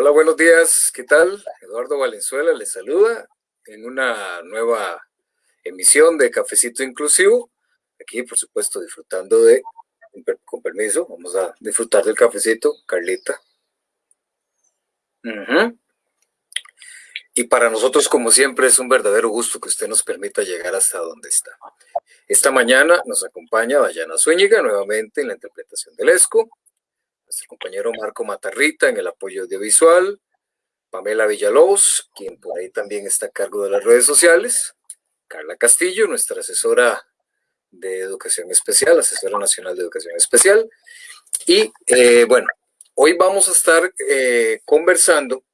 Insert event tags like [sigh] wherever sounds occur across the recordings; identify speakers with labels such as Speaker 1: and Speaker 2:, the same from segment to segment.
Speaker 1: Hola, buenos días. ¿Qué tal? Eduardo Valenzuela les saluda en una nueva emisión de Cafecito Inclusivo. Aquí, por supuesto, disfrutando de, con permiso, vamos a disfrutar del cafecito, Carlita. Y para nosotros, como siempre, es un verdadero gusto que usted nos permita llegar hasta donde está. Esta mañana nos acompaña Dayana Zúñiga nuevamente en la interpretación del ESCO, nuestro compañero Marco Matarrita en el apoyo audiovisual, Pamela Villalobos, quien por ahí también está a cargo de las redes sociales, Carla Castillo, nuestra asesora de Educación Especial, asesora nacional de Educación Especial. Y eh, bueno, hoy vamos a estar eh, conversando,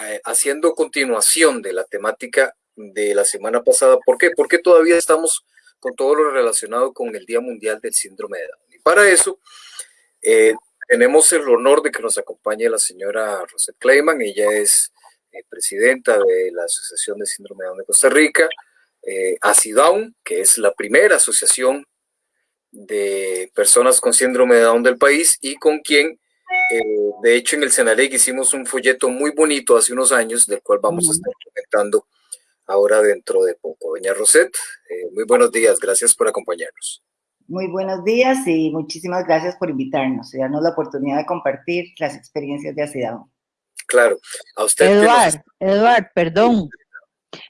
Speaker 1: eh, haciendo continuación de la temática de la semana pasada. ¿Por qué? Porque todavía estamos con todo lo relacionado con el Día Mundial del Síndrome de Down. Y para eso, tenemos el honor de que nos acompañe la señora Rosette Kleiman. Ella es eh, presidenta de la Asociación de Síndrome de Down de Costa Rica, eh, ACIDOWN, que es la primera asociación de personas con síndrome de Down del país y con quien, eh, de hecho, en el Senalec hicimos un folleto muy bonito hace unos años, del cual vamos a estar comentando ahora dentro de poco. Doña Rosette, eh, muy buenos días, gracias por acompañarnos.
Speaker 2: Muy buenos días y muchísimas gracias por invitarnos y darnos la oportunidad de compartir las experiencias de ACIDAO.
Speaker 1: Claro, a usted.
Speaker 3: Eduard, Eduard, perdón.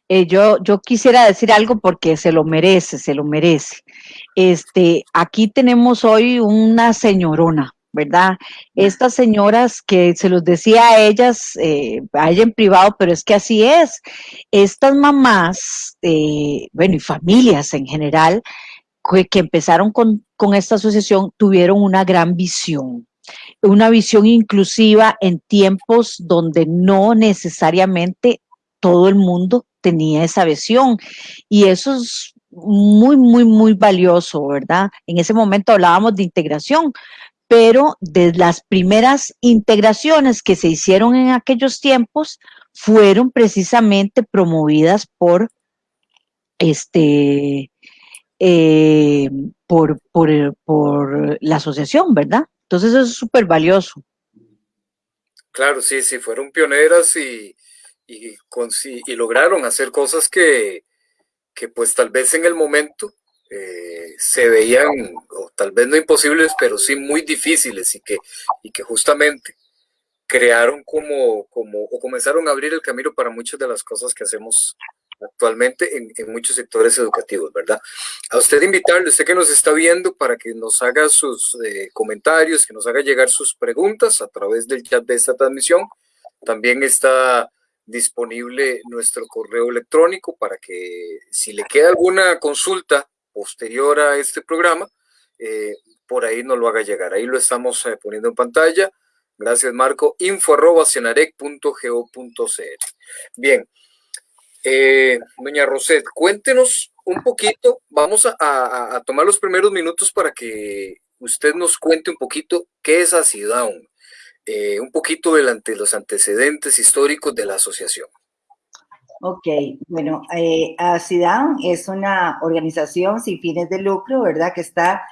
Speaker 3: Eh, yo, yo quisiera decir algo porque se lo merece, se lo merece. Este, aquí tenemos hoy una señorona, ¿verdad? Estas señoras que se los decía a ellas, eh, a ella en privado, pero es que así es. Estas mamás, eh, bueno, y familias en general, que, empezaron con, esta asociación tuvieron una gran visión, una visión inclusiva en tiempos donde no necesariamente todo el mundo tenía esa visión. Y eso es muy, muy, muy valioso, ¿verdad? En ese momento hablábamos de integración, pero de las primeras integraciones que se hicieron en aquellos tiempos fueron precisamente promovidas por este eh, por, por, la asociación, ¿verdad? Entonces eso es súper valioso.
Speaker 1: Claro, sí, sí, fueron pioneras y, y, y lograron hacer cosas que, que, pues tal vez en el momento eh, se veían, o tal vez no imposibles, pero sí muy difíciles y que, y que justamente crearon como, como, o comenzaron a abrir el camino para muchas de las cosas que hacemos actualmente en, muchos sectores educativos, ¿verdad? A usted invitarle, usted que nos está viendo, para que nos haga sus eh, comentarios, que nos haga llegar sus preguntas a través del chat de esta transmisión. También está disponible nuestro correo electrónico para que si le queda alguna consulta posterior a este programa, eh, por ahí nos lo haga llegar. Ahí lo estamos eh, poniendo en pantalla. Gracias, Marco. info arroba Bien, eh, doña Roset, cuéntenos un poquito, vamos a, tomar los primeros minutos para que usted nos cuente un poquito qué es ACIDOWN, eh, un poquito de los antecedentes históricos de la asociación.
Speaker 2: Ok, bueno, eh, ACIDOWN es una organización sin fines de lucro, ¿verdad? Que está,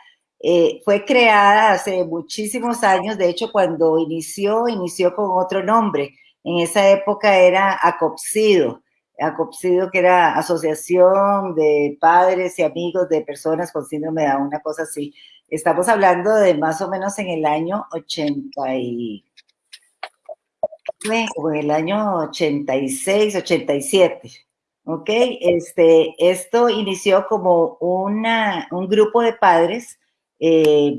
Speaker 2: eh, fue creada hace muchísimos años, de hecho cuando inició, inició con otro nombre, en esa época era ACOPSIDO, ACOPSIDO, que era Asociación de Padres y Amigos de Personas con Síndrome de Down, una cosa así. Estamos hablando de más o menos en el año 80 y... en el año 86, 87, ¿ok? Este, esto inició como una, un grupo de padres eh,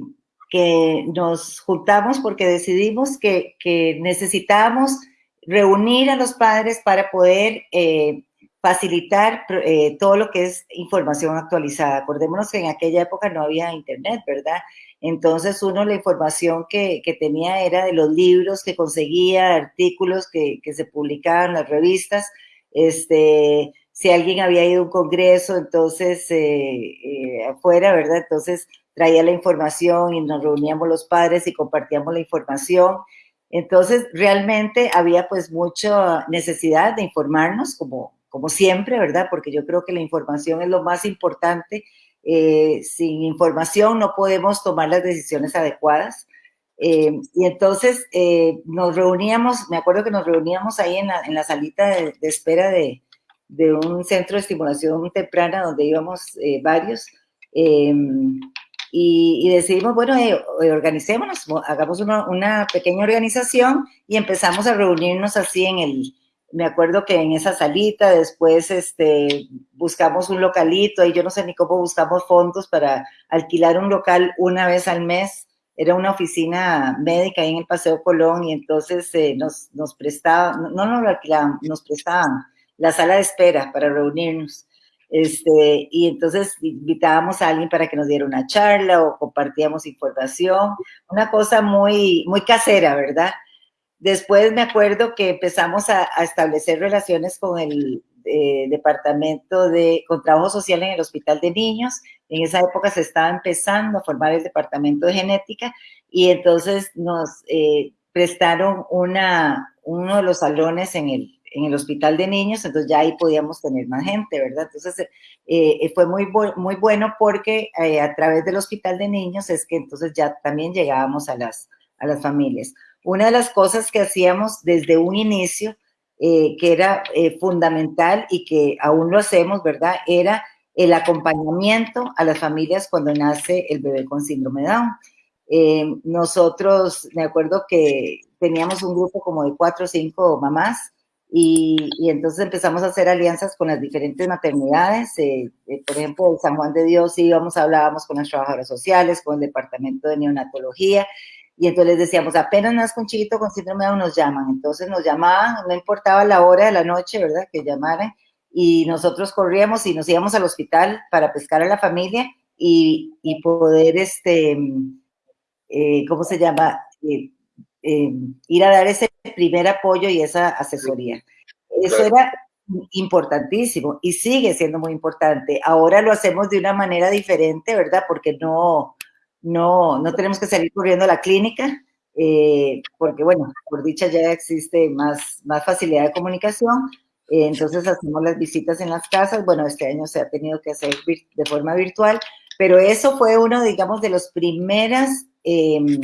Speaker 2: que nos juntamos porque decidimos que, que necesitábamos reunir a los padres para poder eh, facilitar eh, todo lo que es información actualizada. Acordémonos que en aquella época no había internet, ¿verdad? Entonces uno la información que, tenía era de los libros que conseguía, artículos que, se publicaban las revistas, este, si alguien había ido a un congreso, entonces eh, afuera, ¿verdad? Entonces traía la información y nos reuníamos los padres y compartíamos la información. Entonces, realmente había pues mucha necesidad de informarnos, como, como siempre, ¿verdad? Porque yo creo que la información es lo más importante. Eh, sin información no podemos tomar las decisiones adecuadas. Eh, y entonces eh, nos reuníamos, me acuerdo que nos reuníamos ahí en la, en la salita de, espera de, de, un centro de estimulación temprana donde íbamos eh, varios. Y, decidimos, bueno, organicémonos, hagamos una, una, pequeña organización y empezamos a reunirnos así en el, me acuerdo que en esa salita, después este, buscamos un localito, y yo no sé ni cómo buscamos fondos para alquilar un local una vez al mes era una oficina médica ahí en el Paseo Colón y entonces eh, nos, nos prestaban, no nos lo alquilaban, nos prestaban la sala de espera para reunirnos. Este, y entonces invitábamos a alguien para que nos diera una charla o compartíamos información, una cosa muy, muy casera, ¿verdad? Después me acuerdo que empezamos a, establecer relaciones con el eh, departamento de, con trabajo social en el Hospital de Niños. En esa época se estaba empezando a formar el departamento de genética y entonces nos eh, prestaron una, uno de los salones en el, en el Hospital de Niños, entonces ya ahí podíamos tener más gente, ¿verdad? Entonces eh, fue muy, muy bueno porque a través del Hospital de Niños es que entonces ya también llegábamos a las, a las familias. Una de las cosas que hacíamos desde un inicio eh, que era eh, fundamental y que aún lo hacemos, ¿verdad? Era el acompañamiento a las familias cuando nace el bebé con síndrome Down. Eh, nosotros, me acuerdo que teníamos un grupo como de cuatro o cinco mamás y, y, entonces empezamos a hacer alianzas con las diferentes maternidades. por ejemplo, en San Juan de Dios íbamos, hablábamos con las trabajadoras sociales, con el departamento de neonatología y entonces les decíamos, apenas nazca un chiquito con síndrome de Down, nos llaman. Entonces nos llamaban, no importaba la hora de la noche, ¿verdad? Que llamaran. Y nosotros corríamos y nos íbamos al hospital para pescar a la familia y, y poder, este, eh, ¿cómo se llama? Eh, eh, ir a dar ese primer apoyo y esa asesoría. Eso era importantísimo y sigue siendo muy importante. Ahora lo hacemos de una manera diferente, ¿verdad? Porque no, no, no tenemos que salir corriendo a la clínica, eh, porque bueno, por dicha ya existe más, más facilidad de comunicación, eh, entonces hacemos las visitas en las casas, bueno, este año se ha tenido que hacer de forma virtual, pero eso fue uno, digamos, de las primeras em,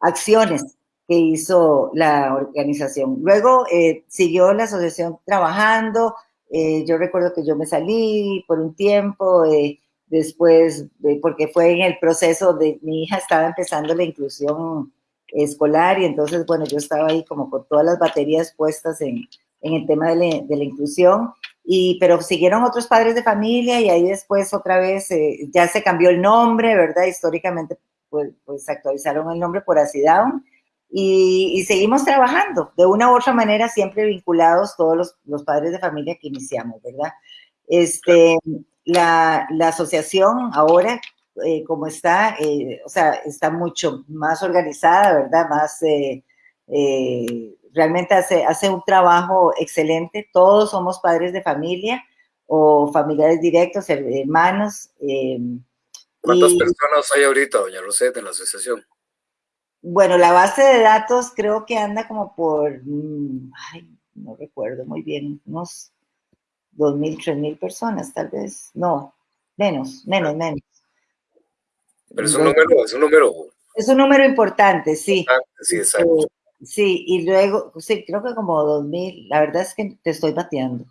Speaker 2: acciones que hizo la organización. Luego eh, siguió la asociación trabajando, yo recuerdo que yo me salí por un tiempo, después, porque fue en el proceso de mi hija estaba empezando la inclusión escolar y entonces, bueno, yo estaba ahí como con todas las baterías puestas en, en el tema de la, de la, inclusión, y, pero siguieron otros padres de familia y ahí después otra vez eh, ya se cambió el nombre, ¿verdad? Históricamente, pues, pues actualizaron el nombre por Acidown y, y, seguimos trabajando de una u otra manera, siempre vinculados todos los, los padres de familia que iniciamos, ¿verdad? Este, la, la asociación ahora, eh, como está, eh, o sea, está mucho más organizada, ¿verdad? Más, eh, realmente hace, hace un trabajo excelente. Todos somos padres de familia o familiares directos, hermanos.
Speaker 1: ¿Cuántas personas hay ahorita, doña Rosette, en la asociación?
Speaker 2: Bueno, la base de datos creo que anda como por, mm, ay, no recuerdo muy bien, unos dos mil, tres mil personas, tal vez. No, menos, menos, menos.
Speaker 1: Pero es un número, es un número.
Speaker 2: Es un número importante, sí.
Speaker 1: sí, exacto.
Speaker 2: Eh, sí, y luego, sí, creo que como dos mil, la verdad es que te estoy bateando.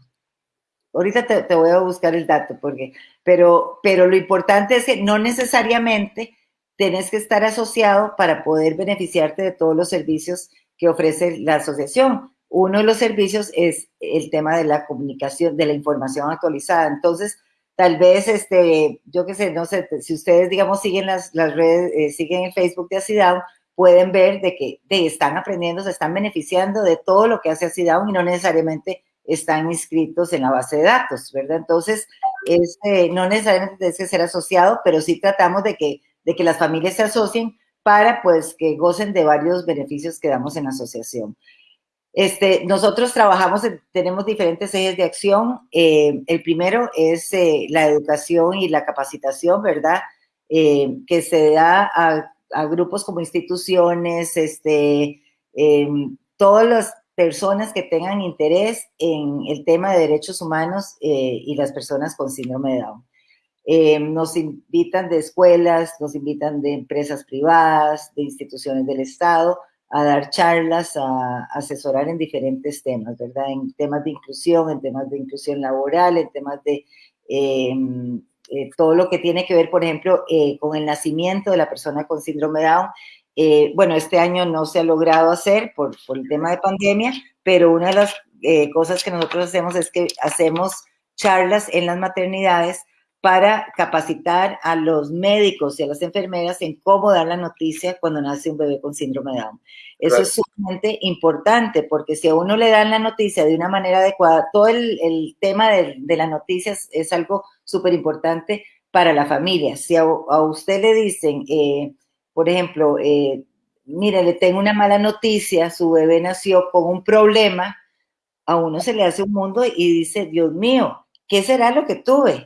Speaker 2: Ahorita te, te, voy a buscar el dato, porque, pero, pero lo importante es que no necesariamente tenés que estar asociado para poder beneficiarte de todos los servicios que ofrece la asociación. Uno de los servicios es el tema de la comunicación, de la información actualizada. Entonces, tal vez, este, yo qué sé, no sé, si ustedes, digamos, siguen las, las redes, eh, siguen en Facebook de Acidown, pueden ver de que de, están aprendiendo, se están beneficiando de todo lo que hace Acidown y no necesariamente están inscritos en la base de datos, ¿verdad? Entonces, este, no necesariamente tiene que ser asociado, pero sí tratamos de que, de que las familias se asocien para, pues, que gocen de varios beneficios que damos en la asociación. Este, nosotros trabajamos, tenemos diferentes ejes de acción. Eh, el primero es eh, la educación y la capacitación, ¿verdad? Eh, que se da a, grupos como instituciones, este, em, todas las personas que tengan interés en el tema de derechos humanos y las personas con síndrome de Down. Eh, nos invitan de escuelas, nos invitan de empresas privadas, de instituciones del Estado, a dar charlas, a, asesorar en diferentes temas, ¿verdad? En temas de inclusión, en temas de inclusión laboral, en temas de em, eh, todo lo que tiene que ver, por ejemplo, eh, con el nacimiento de la persona con síndrome Down. bueno, este año no se ha logrado hacer por, por el tema de pandemia, pero una de las cosas que nosotros hacemos es que hacemos charlas en las maternidades para capacitar a los médicos y a las enfermeras en cómo dar la noticia cuando nace un bebé con síndrome de Down. Eso es sumamente importante porque si a uno le dan la noticia de una manera adecuada, todo el, tema de, las noticias es algo súper importante para la familia. Si a, usted le dicen, eh, por ejemplo, eh, mire, le tengo una mala noticia, su bebé nació con un problema, a uno se le hace un mundo y dice, Dios mío, ¿qué será lo que tuve?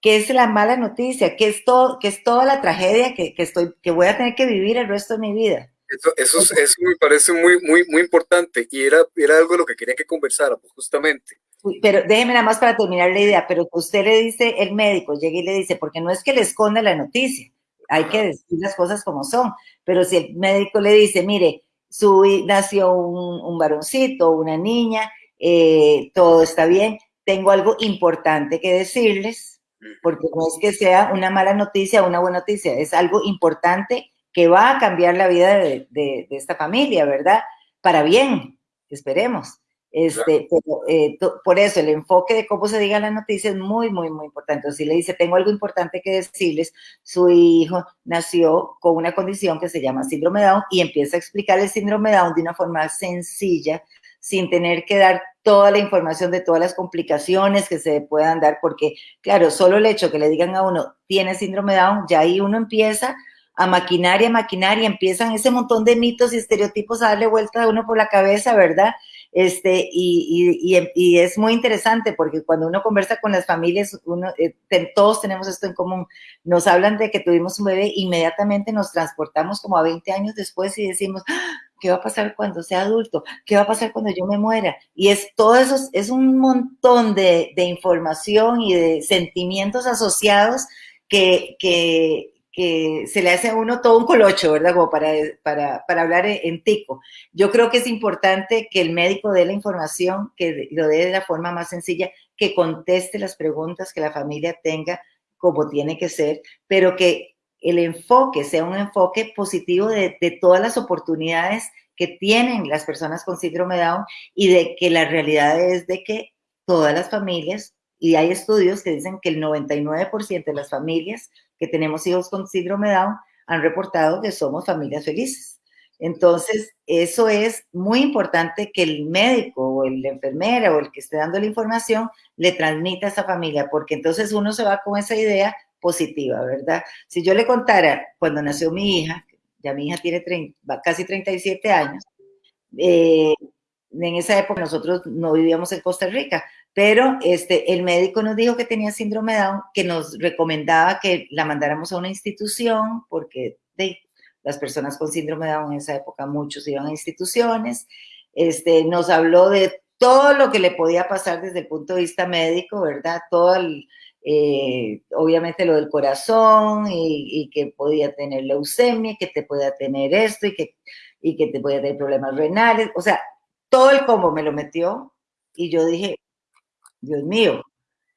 Speaker 2: ¿Qué es la mala noticia? ¿Qué es, todo, qué es toda la tragedia que, estoy, que voy a tener que vivir el resto de mi vida?
Speaker 1: Eso, eso, me parece muy, muy, muy importante y era, era algo de lo que quería que conversáramos justamente.
Speaker 2: Pero déjeme nada más para terminar la idea, pero usted le dice, el médico llega y le dice, porque no es que le esconda la noticia, hay que decir las cosas como son, pero si el médico le dice, mire, su, nació un, un varoncito, una niña, eh, todo está bien, tengo algo importante que decirles, porque no es que sea una mala noticia o una buena noticia, es algo importante que va a cambiar la vida de, esta familia, ¿verdad? Para bien, esperemos. Este, eh, por eso el enfoque de cómo se diga la noticia es muy, muy, muy importante. Si le dice, tengo algo importante que decirles, su hijo nació con una condición que se llama síndrome Down y empieza a explicar el síndrome Down de una forma sencilla, sin tener que dar toda la información de todas las complicaciones que se puedan dar, porque claro, solo el hecho que le digan a uno, tiene síndrome Down, ya ahí uno empieza a maquinar y a maquinar y empiezan ese montón de mitos y estereotipos a darle vuelta a uno por la cabeza, ¿verdad? Este, y, y, y, es muy interesante porque cuando uno conversa con las familias, uno, eh, todos tenemos esto en común. Nos hablan de que tuvimos un bebé, inmediatamente nos transportamos como a 20 años después y decimos. ¿Qué va a pasar cuando sea adulto? ¿Qué va a pasar cuando yo me muera? Y es todo eso, es un montón de, de información y de sentimientos asociados que, que, se le hace a uno todo un colocho, ¿verdad? Como para, para, para hablar en, tico. Yo creo que es importante que el médico dé la información, que lo dé de la forma más sencilla, que conteste las preguntas que la familia tenga como tiene que ser, pero que el enfoque sea un enfoque positivo de, todas las oportunidades que tienen las personas con síndrome Down y de que la realidad es de que todas las familias, y hay estudios que dicen que el 99% de las familias que tenemos hijos con síndrome Down han reportado que somos familias felices. Entonces, eso es muy importante que el médico o el enfermera o el que esté dando la información le transmita a esa familia, porque entonces uno se va con esa idea positiva, ¿verdad? Si yo le contara cuando nació mi hija, ya mi hija tiene casi 37 años, eh, en esa época nosotros no vivíamos en Costa Rica, pero este, el médico nos dijo que tenía síndrome Down, que nos recomendaba que la mandáramos a una institución, porque de, las personas con síndrome Down en esa época muchos iban a instituciones. Este, nos habló de todo lo que le podía pasar desde el punto de vista médico, ¿verdad? Todo el, eh, obviamente lo del corazón y, y, que podía tener leucemia, que te podía tener esto y que, y que te podía tener problemas renales, o sea, todo el combo me lo metió y yo dije, Dios mío,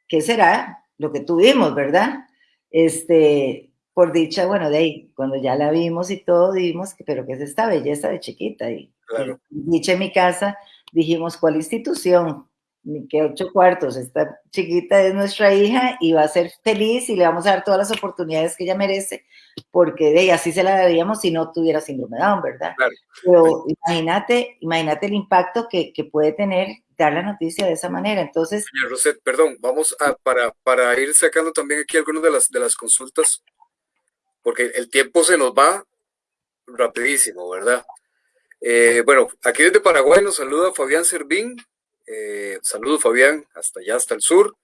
Speaker 2: ¿qué será lo que tuvimos, verdad? Este, por dicha, bueno, de ahí, cuando ya la vimos y todo, dijimos, pero ¿qué es esta belleza de chiquita? Y, claro. dicha en mi casa, dijimos, ¿cuál institución? Ni que ocho cuartos, esta chiquita es nuestra hija y va a ser feliz y le vamos a dar todas las oportunidades que ella merece, porque de ella así se la daríamos si no tuviera síndrome de Down, ¿verdad? Claro. Pero imagínate, imagínate el impacto que, que puede tener dar la noticia de esa manera. Entonces.
Speaker 1: Señor Roset, perdón, vamos a, para, para ir sacando también aquí algunas de las, de las consultas, porque el tiempo se nos va rapidísimo, ¿verdad? Eh, bueno, aquí desde Paraguay nos saluda Fabián Servín. Eh, saludo Fabián, hasta allá, hasta el sur.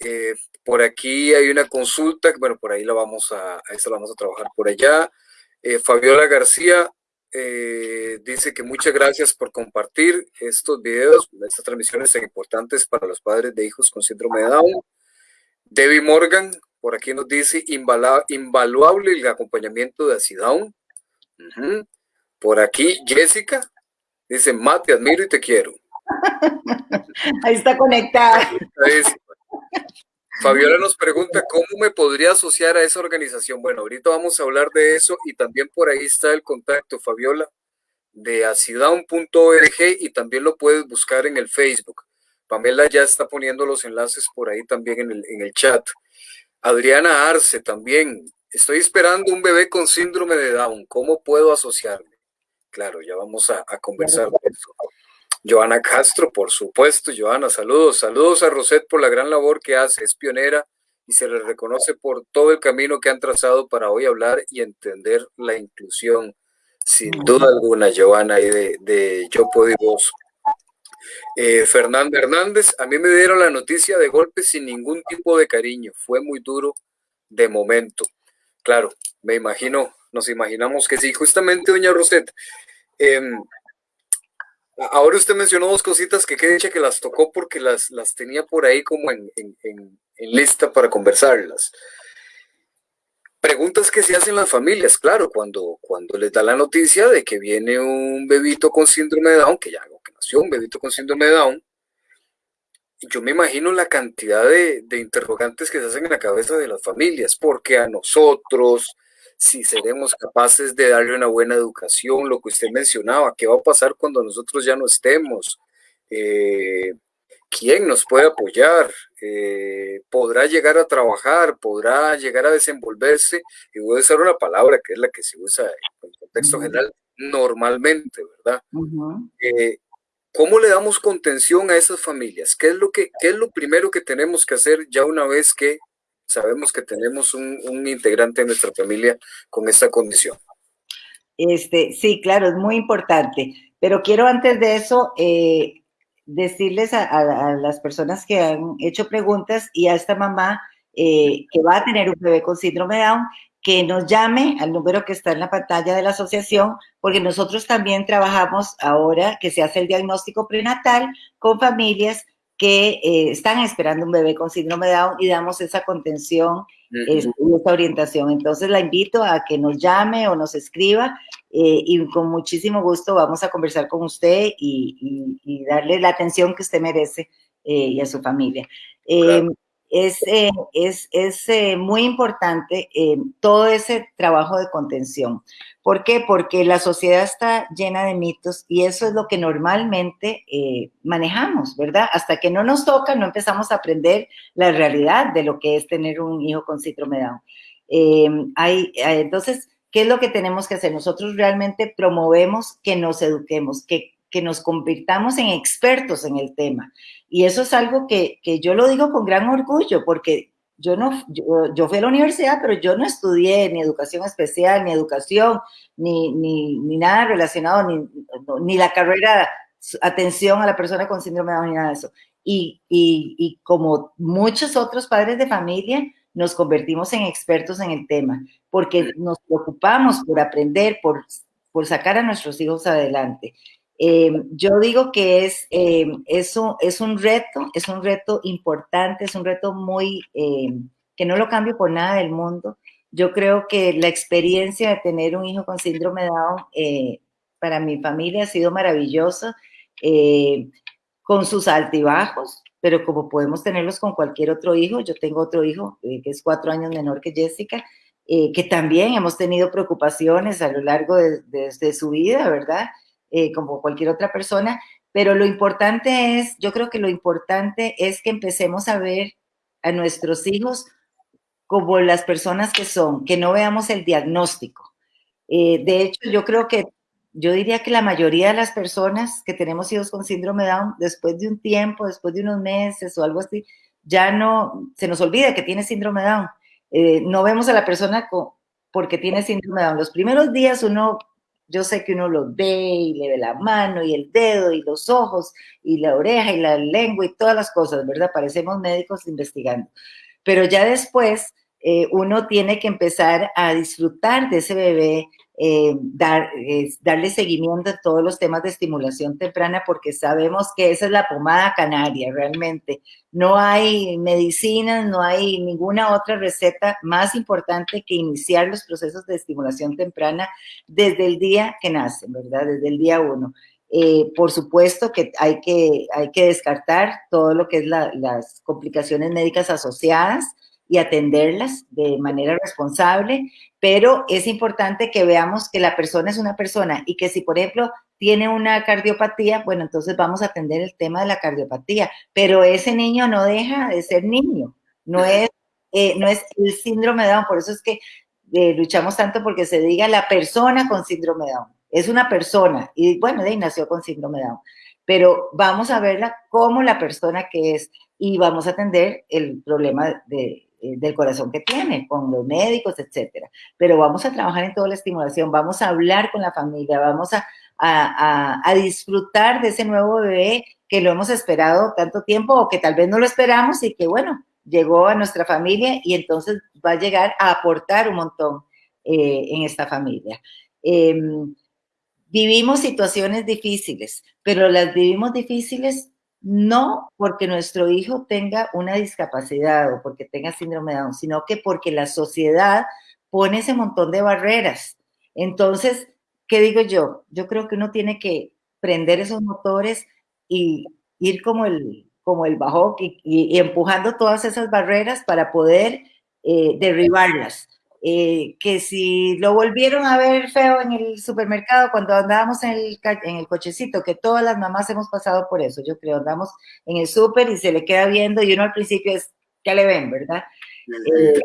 Speaker 1: Eh, por aquí hay una consulta, bueno, por ahí la vamos a, a esta la vamos a trabajar por allá. Fabiola García, eh, dice que muchas gracias por compartir estos videos, estas transmisiones tan importantes para los padres de hijos con síndrome de Down. Debbie Morgan, por aquí nos dice invaluable el acompañamiento de Acidown. Por aquí Jessica dice, Matt, te admiro y te quiero. [laughs]
Speaker 2: Ahí está conectada.
Speaker 1: Fabiola nos pregunta cómo me podría asociar a esa organización. Bueno, ahorita vamos a hablar de eso y también por ahí está el contacto, Fabiola, de acidown.org y también lo puedes buscar en el Facebook. Pamela ya está poniendo los enlaces por ahí también en el, en el chat. Adriana Arce también. Estoy esperando un bebé con síndrome de Down. ¿Cómo puedo asociarme? Claro, ya vamos a, a conversar de eso. Joana Castro, por supuesto. Joana, saludos. Saludos a Roset por la gran labor que hace. Es pionera y se le reconoce por todo el camino que han trazado para hoy hablar y entender la inclusión. Sin duda alguna, Joana, y de, de Yo Puedo y Vos. Eh, Fernando Hernández, a mí me dieron la noticia de golpe sin ningún tipo de cariño. Fue muy duro de momento. Claro, me imagino, nos imaginamos que sí. Justamente, doña Roset, em, ahora usted mencionó dos cositas que qué dicha que las tocó porque las, las tenía por ahí como en, en lista para conversarlas. Preguntas que se hacen las familias, claro, cuando, cuando les da la noticia de que viene un bebito con síndrome de Down, que ya que nació un bebito con síndrome de Down, yo me imagino la cantidad de, de, interrogantes que se hacen en la cabeza de las familias, porque a nosotros, si seremos capaces de darle una buena educación, lo que usted mencionaba, qué va a pasar cuando nosotros ya no estemos, eh, quién nos puede apoyar, eh, podrá llegar a trabajar, podrá llegar a desenvolverse, y voy a usar una palabra que es la que se usa en el contexto general normalmente, ¿verdad? Eh, ¿Cómo le damos contención a esas familias? ¿Qué es, lo que, ¿Qué es lo primero que tenemos que hacer ya una vez que sabemos que tenemos un, integrante de nuestra familia con esta condición?
Speaker 2: Este, sí, claro, es muy importante. Pero quiero antes de eso eh, decirles a, las personas que han hecho preguntas y a esta mamá eh, que va a tener un bebé con síndrome de Down, que nos llame al número que está en la pantalla de la asociación, porque nosotros también trabajamos ahora que se hace el diagnóstico prenatal con familias que eh, están esperando un bebé con síndrome de Down y damos esa contención y esa orientación. Entonces la invito a que nos llame o nos escriba eh, y con muchísimo gusto vamos a conversar con usted y, darle la atención que usted merece eh, y a su familia. Em, es, es, es muy importante todo ese trabajo de contención. ¿Por qué? Porque la sociedad está llena de mitos y eso es lo que normalmente eh, manejamos, ¿verdad? Hasta que no nos toca, no empezamos a aprender la realidad de lo que es tener un hijo con síndrome Down. Hay, eh, entonces, ¿qué es lo que tenemos que hacer? Nosotros realmente promovemos que nos eduquemos, que, que nos convirtamos en expertos en el tema. Y eso es algo que, que yo lo digo con gran orgullo, porque yo no, yo, fui a la universidad, pero yo no estudié ni educación especial, ni educación, ni, ni, ni nada relacionado, ni, ni, la carrera atención a la persona con síndrome de Down, ni nada de eso. Y, y, y, como muchos otros padres de familia, nos convertimos en expertos en el tema, porque nos preocupamos por aprender, por, por sacar a nuestros hijos adelante. Eh, yo digo que es, eh, es, un, es, un, reto, es un reto importante, es un reto muy, eh, que no lo cambio por nada del mundo. Yo creo que la experiencia de tener un hijo con síndrome Down eh, para mi familia ha sido maravillosa, con sus altibajos, pero como podemos tenerlos con cualquier otro hijo, yo tengo otro hijo que es cuatro años menor que Jessica, que también hemos tenido preocupaciones a lo largo de, de, de su vida, ¿verdad? Eh, como cualquier otra persona, pero lo importante es, yo creo que lo importante es que empecemos a ver a nuestros hijos como las personas que son, que no veamos el diagnóstico. Eh, de hecho, yo creo que, yo diría que la mayoría de las personas que tenemos hijos con síndrome Down, después de un tiempo, después de unos meses o algo así, ya no, se nos olvida que tiene síndrome Down. Eh, no vemos a la persona porque tiene síndrome Down. Los primeros días uno yo sé que uno lo ve y le ve la mano y el dedo y los ojos y la oreja y la lengua y todas las cosas, ¿verdad? Parecemos médicos investigando. Pero ya después eh, uno tiene que empezar a disfrutar de ese bebé, eh, dar, darle seguimiento a todos los temas de estimulación temprana porque sabemos que esa es la pomada canaria realmente. No hay medicinas, no hay ninguna otra receta más importante que iniciar los procesos de estimulación temprana desde el día que nacen, ¿verdad? Desde el día uno. Eh, por supuesto que hay, que hay que descartar todo lo que es las complicaciones médicas asociadas, y atenderlas de manera responsable, pero es importante que veamos que la persona es una persona y que si, por ejemplo, tiene una cardiopatía, bueno, entonces vamos a atender el tema de la cardiopatía, pero ese niño no deja de ser niño, no es, eh, no es el síndrome de Down, por eso es que eh, luchamos tanto porque se diga la persona con síndrome de Down, es una persona, y bueno, de ahí nació con síndrome de Down, pero vamos a verla como la persona que es y vamos a atender el problema de, del corazón que tiene, con los médicos, etcétera. Pero vamos a trabajar en toda la estimulación, vamos a hablar con la familia, vamos a, disfrutar de ese nuevo bebé que lo hemos esperado tanto tiempo o que tal vez no lo esperamos y que, bueno, llegó a nuestra familia y entonces va a llegar a aportar un montón eh, en esta familia. Em, vivimos situaciones difíciles, pero las vivimos difíciles no porque nuestro hijo tenga una discapacidad o porque tenga síndrome de Down, sino que porque la sociedad pone ese montón de barreras. Entonces, ¿qué digo yo? Yo creo que uno tiene que prender esos motores y ir como el, como el bajo y, empujando todas esas barreras para poder eh, derribarlas. Eh, que si lo volvieron a ver feo en el supermercado cuando andábamos en el, en el cochecito, que todas las mamás hemos pasado por eso, yo creo, andamos en el súper y se le queda viendo y uno al principio es, ¿qué le ven, verdad? Eh,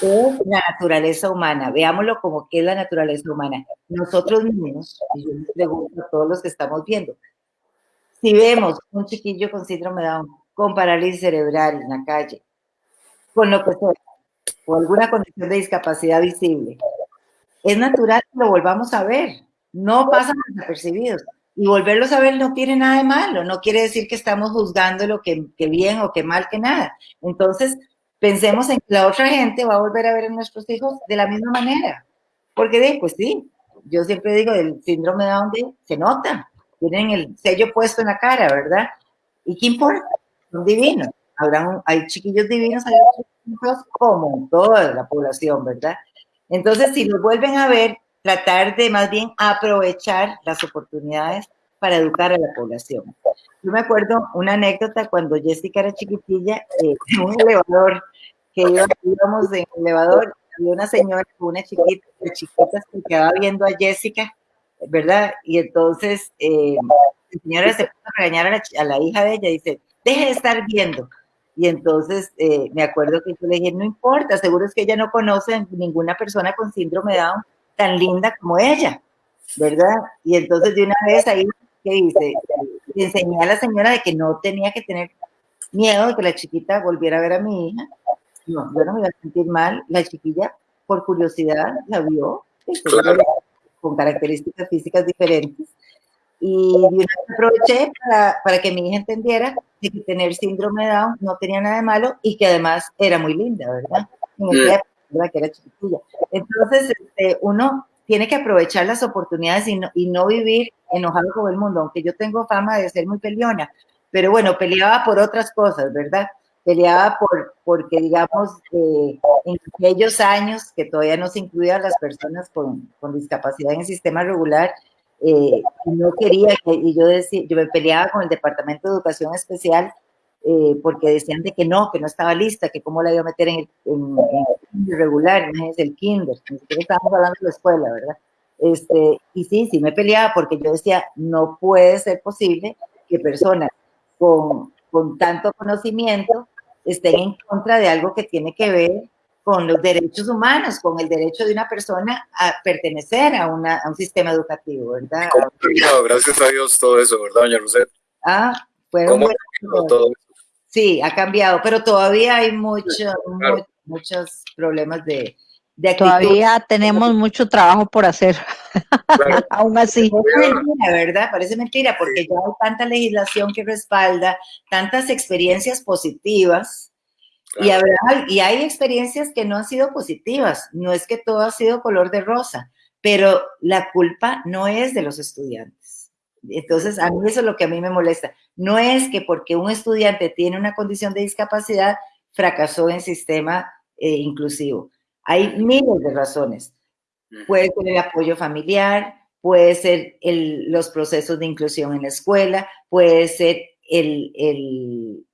Speaker 2: es la naturaleza humana, veámoslo como que es la naturaleza humana. Nosotros mismos, y yo les pregunto a todos los que estamos viendo, si vemos un chiquillo con síndrome de Down, con parálisis cerebral en la calle, con lo que sea, o alguna condición de discapacidad visible, es natural que lo volvamos a ver. No pasan desapercibidos. Y volverlos a ver no tiene nada de malo, no quiere decir que estamos juzgando lo que, bien o que mal que nada. Entonces, pensemos en que la otra gente va a volver a ver a nuestros hijos de la misma manera. Porque, pues sí, yo siempre digo, el síndrome de Down se nota, tienen el sello puesto en la cara, ¿verdad? ¿Y qué importa? Son divinos. Habrán, hay chiquillos divinos, hay otros como toda la población, ¿verdad? Entonces, si nos vuelven a ver, tratar de más bien aprovechar las oportunidades para educar a la población. Yo me acuerdo una anécdota cuando Jessica era chiquitilla, eh, en un elevador, que íbamos en el elevador, había una señora una chiquita, de chiquitas que quedaba viendo a Jessica, ¿verdad? Y entonces eh, la señora se puso a regañar a la, a la hija de ella dice, deje de estar viendo. Y entonces eh, me acuerdo que yo le dije, no importa, seguro es que ella no conoce ninguna persona con síndrome de Down tan linda como ella, ¿verdad? Y entonces de una vez ahí, ¿qué hice? Le enseñé a la señora de que no tenía que tener miedo de que la chiquita volviera a ver a mi hija. No, yo no me iba a sentir mal. La chiquilla, por curiosidad, la vio, con características físicas diferentes y yo aproveché para, para, que mi hija entendiera que tener síndrome de Down no tenía nada de malo y que además era muy linda, ¿verdad? En que era chiquitilla. Entonces, este, uno tiene que aprovechar las oportunidades y no, y no vivir enojado con el mundo, aunque yo tengo fama de ser muy peleona, pero bueno, peleaba por otras cosas, ¿verdad? Peleaba por, porque, digamos, eh, en aquellos años que todavía no se incluían las personas con, con discapacidad en el sistema regular, eh, no quería, y yo, decía, yo me peleaba con el Departamento de Educación Especial eh, porque decían de que no, que no estaba lista, que cómo la iba a meter en el, regular, no es el kinder, siquiera estábamos hablando de la escuela, ¿verdad? Este, y sí, sí me peleaba porque yo decía, no puede ser posible que personas con, con tanto conocimiento estén en contra de algo que tiene que ver con los derechos humanos, con el derecho de una persona a pertenecer a, una, a un sistema educativo, ¿verdad?
Speaker 1: ¿Cómo gracias a Dios todo eso, ¿verdad, doña Roset?
Speaker 2: Ah,
Speaker 1: ¿Cómo todo eso?
Speaker 2: Sí, ha cambiado, pero todavía hay mucho, muchos problemas de, de
Speaker 3: Todavía tenemos mucho trabajo por hacer, [laughs] aún así.
Speaker 2: Parece mentira, ¿verdad? Parece mentira, porque ya hay tanta legislación que respalda, tantas experiencias positivas, Y, y hay experiencias que no han sido positivas, no es que todo ha sido color de rosa, pero la culpa no es de los estudiantes. Entonces, a mí eso es lo que a mí me molesta. No es que porque un estudiante tiene una condición de discapacidad, fracasó en el sistema eh, inclusivo. Hay miles de razones. Puede ser el apoyo familiar, puede ser los procesos de inclusión en la escuela, puede ser el,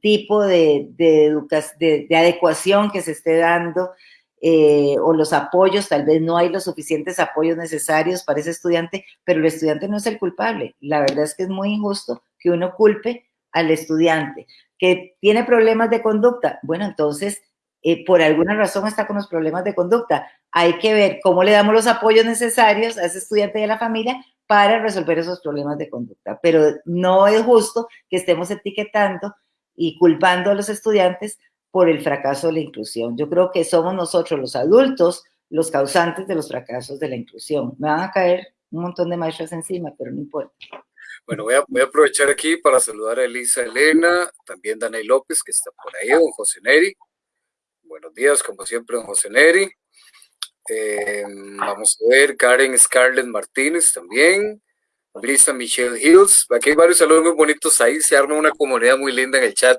Speaker 2: tipo de, de, adecuación que se esté dando eh, o los apoyos, tal vez no hay los suficientes apoyos necesarios para ese estudiante, pero el estudiante no es el culpable. La verdad es que es muy injusto que uno culpe al estudiante que tiene problemas de conducta. Bueno, entonces, eh, por alguna razón está con los problemas de conducta. Hay que ver cómo le damos los apoyos necesarios a ese estudiante y a la familia para resolver esos problemas de conducta. Pero no es justo que estemos etiquetando y culpando a los estudiantes por el fracaso de la inclusión. Yo creo que somos nosotros los adultos los causantes de los fracasos de la inclusión. Me van a caer un montón de maestras encima, pero no importa.
Speaker 1: Bueno, voy a, aprovechar aquí para saludar a Elisa Elena, también Daniel López, que está por ahí, don José Neri. Buenos días, como siempre, don José Neri. Eh, vamos a ver, Karen Scarlett Martínez también. Lisa Michelle Hills. Aquí hay varios saludos muy bonitos ahí. Se arma una comunidad muy linda en el chat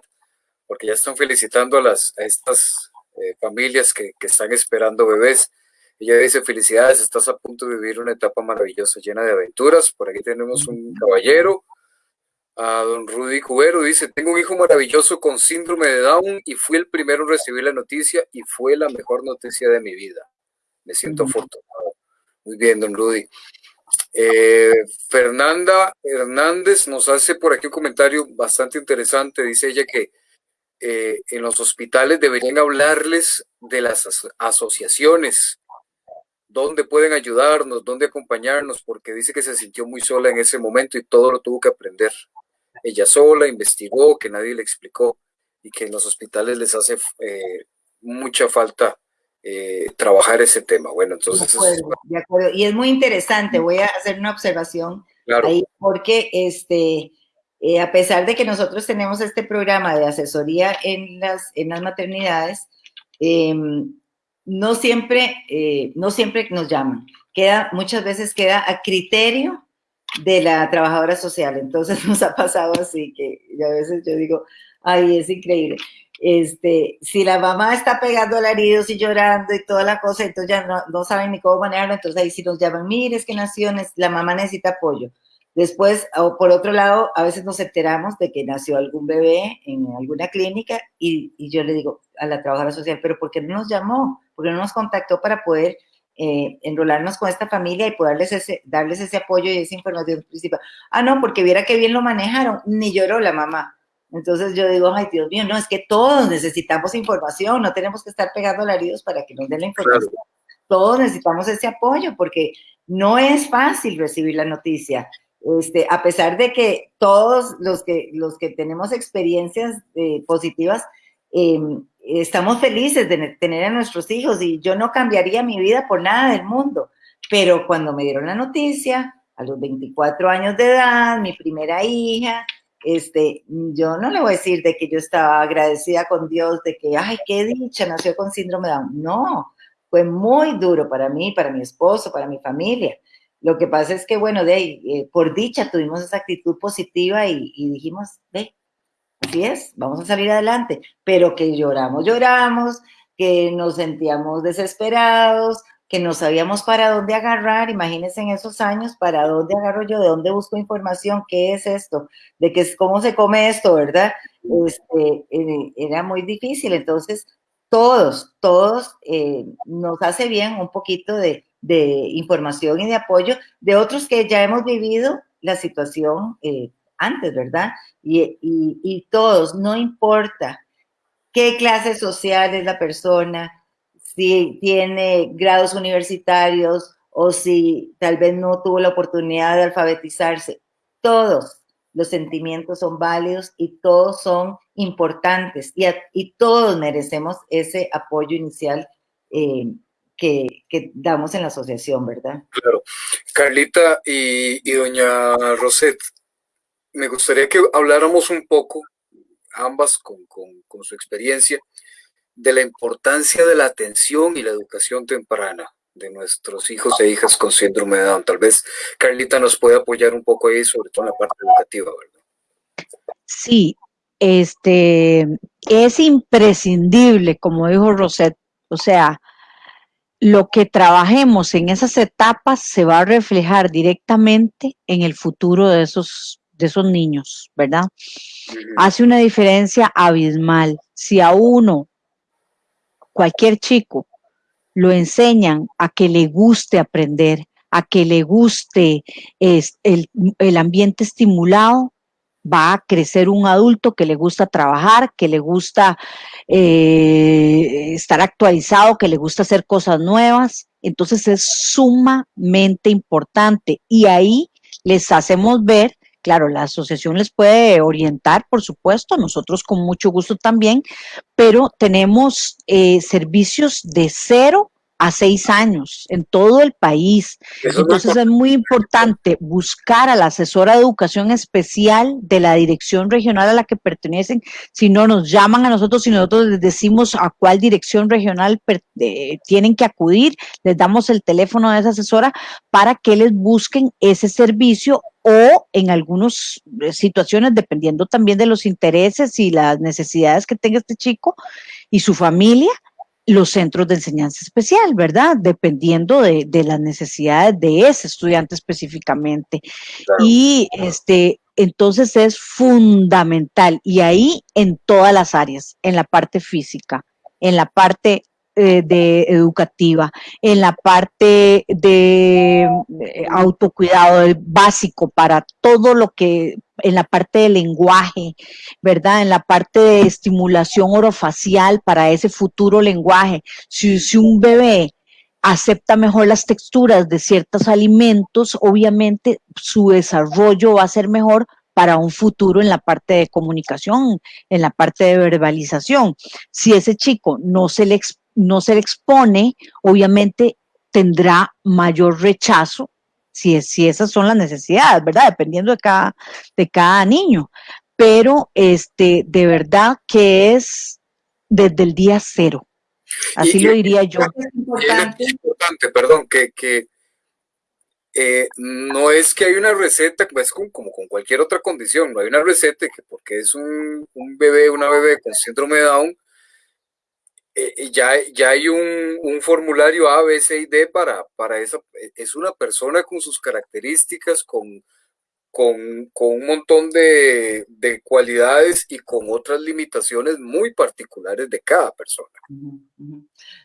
Speaker 1: porque ya están felicitando a, las, a estas eh, familias que, que, están esperando bebés. Ella dice, felicidades, estás a punto de vivir una etapa maravillosa, llena de aventuras. Por aquí tenemos un caballero, a don Rudy Cubero, dice, tengo un hijo maravilloso con síndrome de Down y fui el primero en recibir la noticia y fue la mejor noticia de mi vida. Me siento afortunado. Muy bien, don Rudy. Eh, Fernanda Hernández nos hace por aquí un comentario bastante interesante. Dice ella que eh, en los hospitales deberían hablarles de las asociaciones, dónde pueden ayudarnos, dónde acompañarnos, porque dice que se sintió muy sola en ese momento y todo lo tuvo que aprender. Ella sola investigó, que nadie le explicó y que en los hospitales les hace eh, mucha falta eh, trabajar ese tema. Bueno, entonces...
Speaker 2: De acuerdo, Y es muy interesante, voy a hacer una observación ahí, porque este eh, a pesar de que nosotros tenemos este programa de asesoría en las, en las maternidades, em, no, siempre, eh, no siempre nos llaman. Queda, muchas veces queda a criterio de la trabajadora social. Entonces [laughs] nos ha pasado así que a veces yo digo, ay, es increíble. Este, si la mamá está pegando alaridos y llorando y toda la cosa, entonces ya no, no saben ni cómo manejarlo, entonces ahí sí nos llaman, mire, es que nació, la mamá necesita apoyo. Después, por otro lado, a veces nos enteramos de que nació algún bebé en alguna clínica y, yo le digo a la trabajadora social, pero ¿por qué no nos llamó? ¿Por qué no nos contactó para poder eh, enrolarnos con esta familia y poderles ese, darles ese apoyo y esa información principal? Ah, no, porque viera que bien lo manejaron, ni lloró la mamá. Entonces yo digo, ay, Dios mío, no, es que todos necesitamos información, no tenemos que estar pegando alaridos para que nos den la información. Todos necesitamos ese apoyo porque no es fácil recibir la noticia. Este, a pesar de que todos los que, los que tenemos experiencias eh, positivas, em, estamos felices de tener a nuestros hijos y yo no cambiaría mi vida por nada del mundo. Pero cuando me dieron la noticia, a los 24 años de edad, mi primera hija, este, yo no le voy a decir de que yo estaba agradecida con Dios, de que, ay, qué dicha, nació con síndrome de Down. No, fue muy duro para mí, para mi esposo, para mi familia. Lo que pasa es que, bueno, de eh, por dicha tuvimos esa actitud positiva y, dijimos, ve, así es, vamos a salir adelante. Pero que lloramos, lloramos, que nos sentíamos desesperados, que no sabíamos para dónde agarrar. Imagínense en esos años, para dónde agarro yo, de dónde busco información, qué es esto, de qué, cómo se come esto, ¿verdad? Este, eh, era muy difícil. Entonces, todos, todos eh, nos hace bien un poquito de de información y de apoyo de otros que ya hemos vivido la situación eh, antes, ¿verdad? Y, y, todos, no importa qué clase social es la persona, si tiene grados universitarios o si tal vez no tuvo la oportunidad de alfabetizarse, todos los sentimientos son válidos y todos son importantes y, y todos merecemos ese apoyo inicial eh, que, damos en la asociación, ¿verdad?
Speaker 1: Claro. Carlita y, doña Roset, me gustaría que habláramos un poco ambas con, su experiencia, de la importancia de la atención y la educación temprana de nuestros hijos e hijas con síndrome de Down. Tal vez Carlita nos puede apoyar un poco ahí, sobre todo en la parte educativa, ¿verdad?
Speaker 3: Sí, este, es imprescindible, como dijo Rosette, o sea, lo que trabajemos en esas etapas se va a reflejar directamente en el futuro de esos, de esos niños, ¿verdad? Hace una diferencia abismal. Si a uno, cualquier chico, lo enseñan a que le guste aprender, a que le guste el, el ambiente estimulado, va a crecer un adulto que le gusta trabajar, que le gusta eh, estar actualizado, que le gusta hacer cosas nuevas. Entonces es sumamente importante y ahí les hacemos ver, claro, la asociación les puede orientar, por supuesto, nosotros con mucho gusto también, pero tenemos eh, servicios de cero a seis años en todo el país. Entonces es muy importante buscar a la asesora de educación especial de la dirección regional a la que pertenecen. Si no nos llaman a nosotros, si nosotros les decimos a cuál dirección regional eh, tienen que acudir, les damos el teléfono de esa asesora para que les busquen ese servicio o en algunas eh, situaciones, dependiendo también de los intereses y las necesidades que tenga este chico y su familia, los centros de enseñanza especial, ¿verdad? Dependiendo de, las necesidades de ese estudiante específicamente. Y este, entonces es fundamental, y ahí en todas las áreas, en la parte física, en la parte eh, de educativa, en la parte de eh, autocuidado básico para todo lo que, en la parte de lenguaje, ¿verdad? En la parte de estimulación orofacial para ese futuro lenguaje. Si, si un bebé acepta mejor las texturas de ciertos alimentos, obviamente su desarrollo va a ser mejor para un futuro en la parte de comunicación, en la parte de verbalización. Si ese chico no se le no se le expone, obviamente tendrá mayor rechazo si, si esas son las necesidades, ¿verdad? Dependiendo de cada, de cada niño. Pero este, de verdad que es desde el día cero. Así lo diría yo.
Speaker 1: Es importante, perdón, que, que eh, no es que hay una receta, como, como, con cualquier otra condición, no hay una receta que porque es un, un bebé, una bebé con síndrome de Down, eh, ya, ya hay un, un, formulario A, B, C y D para, para esa. E, es una persona con sus características, con, con, con un montón de, de, cualidades y con otras limitaciones muy particulares de cada persona.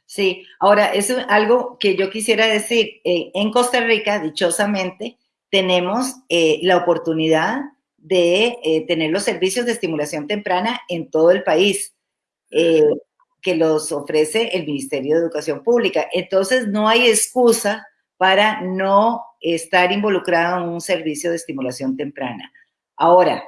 Speaker 2: Sí, ahora, eso es algo que yo quisiera decir. Eh, en Costa Rica, dichosamente, tenemos eh, la oportunidad de tener los servicios de estimulación temprana en todo el país que los ofrece el Ministerio de Educación Pública. Entonces, no hay excusa para no estar involucrado en un servicio de estimulación temprana. Ahora,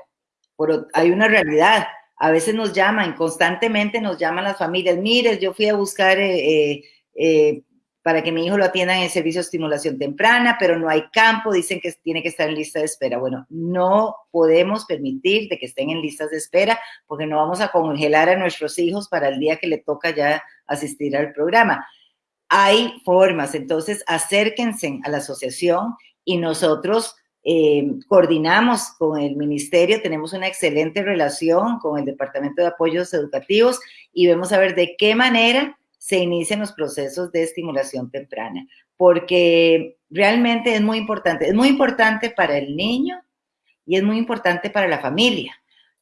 Speaker 2: hay una realidad. A veces nos llaman, constantemente nos llaman las familias, mire, yo fui a buscar eh, eh, eh, para que mi hijo lo atienda en el servicio de estimulación temprana, pero no hay campo, dicen que tiene que estar en lista de espera. Bueno, no podemos permitir de que estén en listas de espera porque no vamos a congelar a nuestros hijos para el día que le toca ya asistir al programa. Hay formas, entonces acérquense a la asociación y nosotros eh, coordinamos con el ministerio, tenemos una excelente relación con el Departamento de Apoyos Educativos y vemos a ver de qué manera se inician los procesos de estimulación temprana, porque realmente es muy importante. Es muy importante para el niño y es muy importante para la familia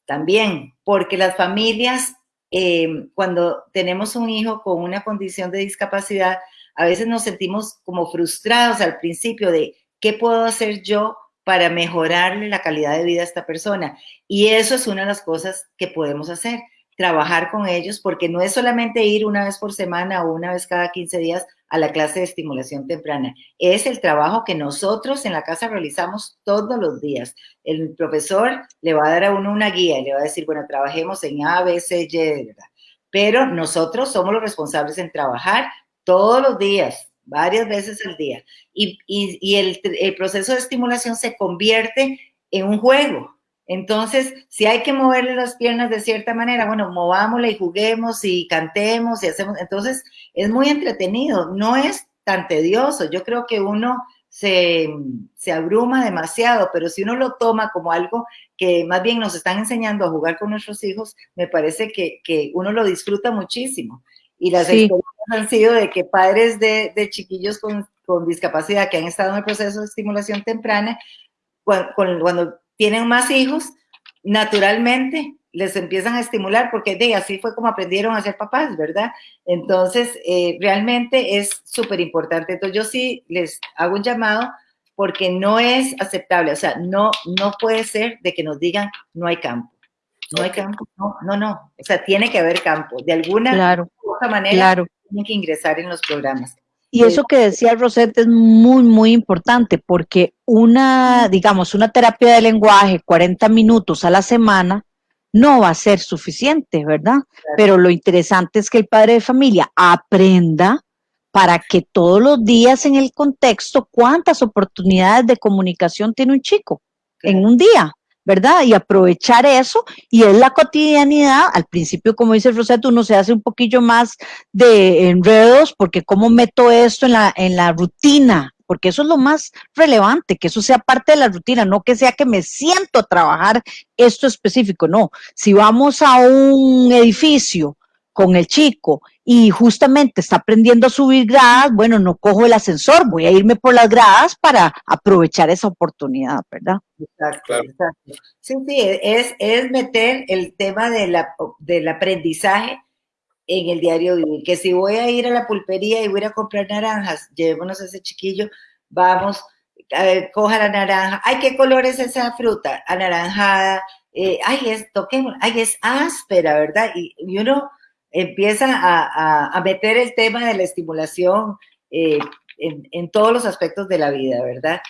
Speaker 2: también, porque las familias, eh, cuando tenemos un hijo con una condición de discapacidad, a veces nos sentimos como frustrados al principio de qué puedo hacer yo para mejorarle la calidad de vida a esta persona. Y eso es una de las cosas que podemos hacer trabajar con ellos, porque no es solamente ir una vez por semana o una vez cada 15 días a la clase de estimulación temprana. Es el trabajo que nosotros en la casa realizamos todos los días. El profesor le va a dar a uno una guía y le va a decir, bueno, trabajemos en A, B, C, Y. Pero nosotros somos los responsables en trabajar todos los días, varias veces al día. Y, y, el proceso de estimulación se convierte en un juego, Entonces, si hay que moverle las piernas de cierta manera, bueno, movámosla y juguemos y cantemos y hacemos. Entonces, es muy entretenido, no es tan tedioso. Yo creo que uno se, se, abruma demasiado, pero si uno lo toma como algo que más bien nos están enseñando a jugar con nuestros hijos, me parece que, que uno lo disfruta muchísimo. Y las sí. experiencias han sido de que padres de, de chiquillos con, con, discapacidad que han estado en el proceso de estimulación temprana, cuando, cuando tienen más hijos, naturalmente les empiezan a estimular porque de así fue como aprendieron a ser papás, ¿verdad? Entonces, eh, realmente es súper importante. Entonces, yo sí les hago un llamado porque no es aceptable, o sea, no, no puede ser de que nos digan no hay campo. No hay campo, no, no, no. O sea, tiene que haber campo. De alguna
Speaker 3: claro,
Speaker 2: manera,
Speaker 3: claro.
Speaker 2: tienen que ingresar en los programas.
Speaker 3: Y eso que decía Rosette es muy, muy importante porque una, digamos, una terapia de lenguaje, 40 minutos a la semana, no va a ser suficiente, ¿verdad? Claro. Pero lo interesante es que el padre de familia aprenda para que todos los días en el contexto, cuántas oportunidades de comunicación tiene un chico claro. en un día, ¿verdad? Y aprovechar eso, y es la cotidianidad, al principio, como dice Rosetta, uno se hace un poquillo más de enredos, porque cómo meto esto en la, en la rutina, porque eso es lo más relevante, que eso sea parte de la rutina, no que sea que me siento a trabajar esto específico, no. Si vamos a un edificio con el chico y justamente está aprendiendo a subir gradas, bueno, no cojo el ascensor, voy a irme por las gradas para aprovechar esa oportunidad, ¿verdad?
Speaker 2: Exacto, claro. exacto. Sí, sí, es, es meter el tema de la, del aprendizaje en el diario vivir, que si voy a ir a la pulpería y voy a, ir a comprar naranjas, llevémonos a ese chiquillo, vamos, eh, coja la naranja, ay, ¿qué color es esa fruta? Anaranjada, eh, ay, es, toquemos, ay, es áspera, ¿verdad? Y, y uno empieza a, a, a, meter el tema de la estimulación eh, en, en, todos los aspectos de la vida, ¿verdad?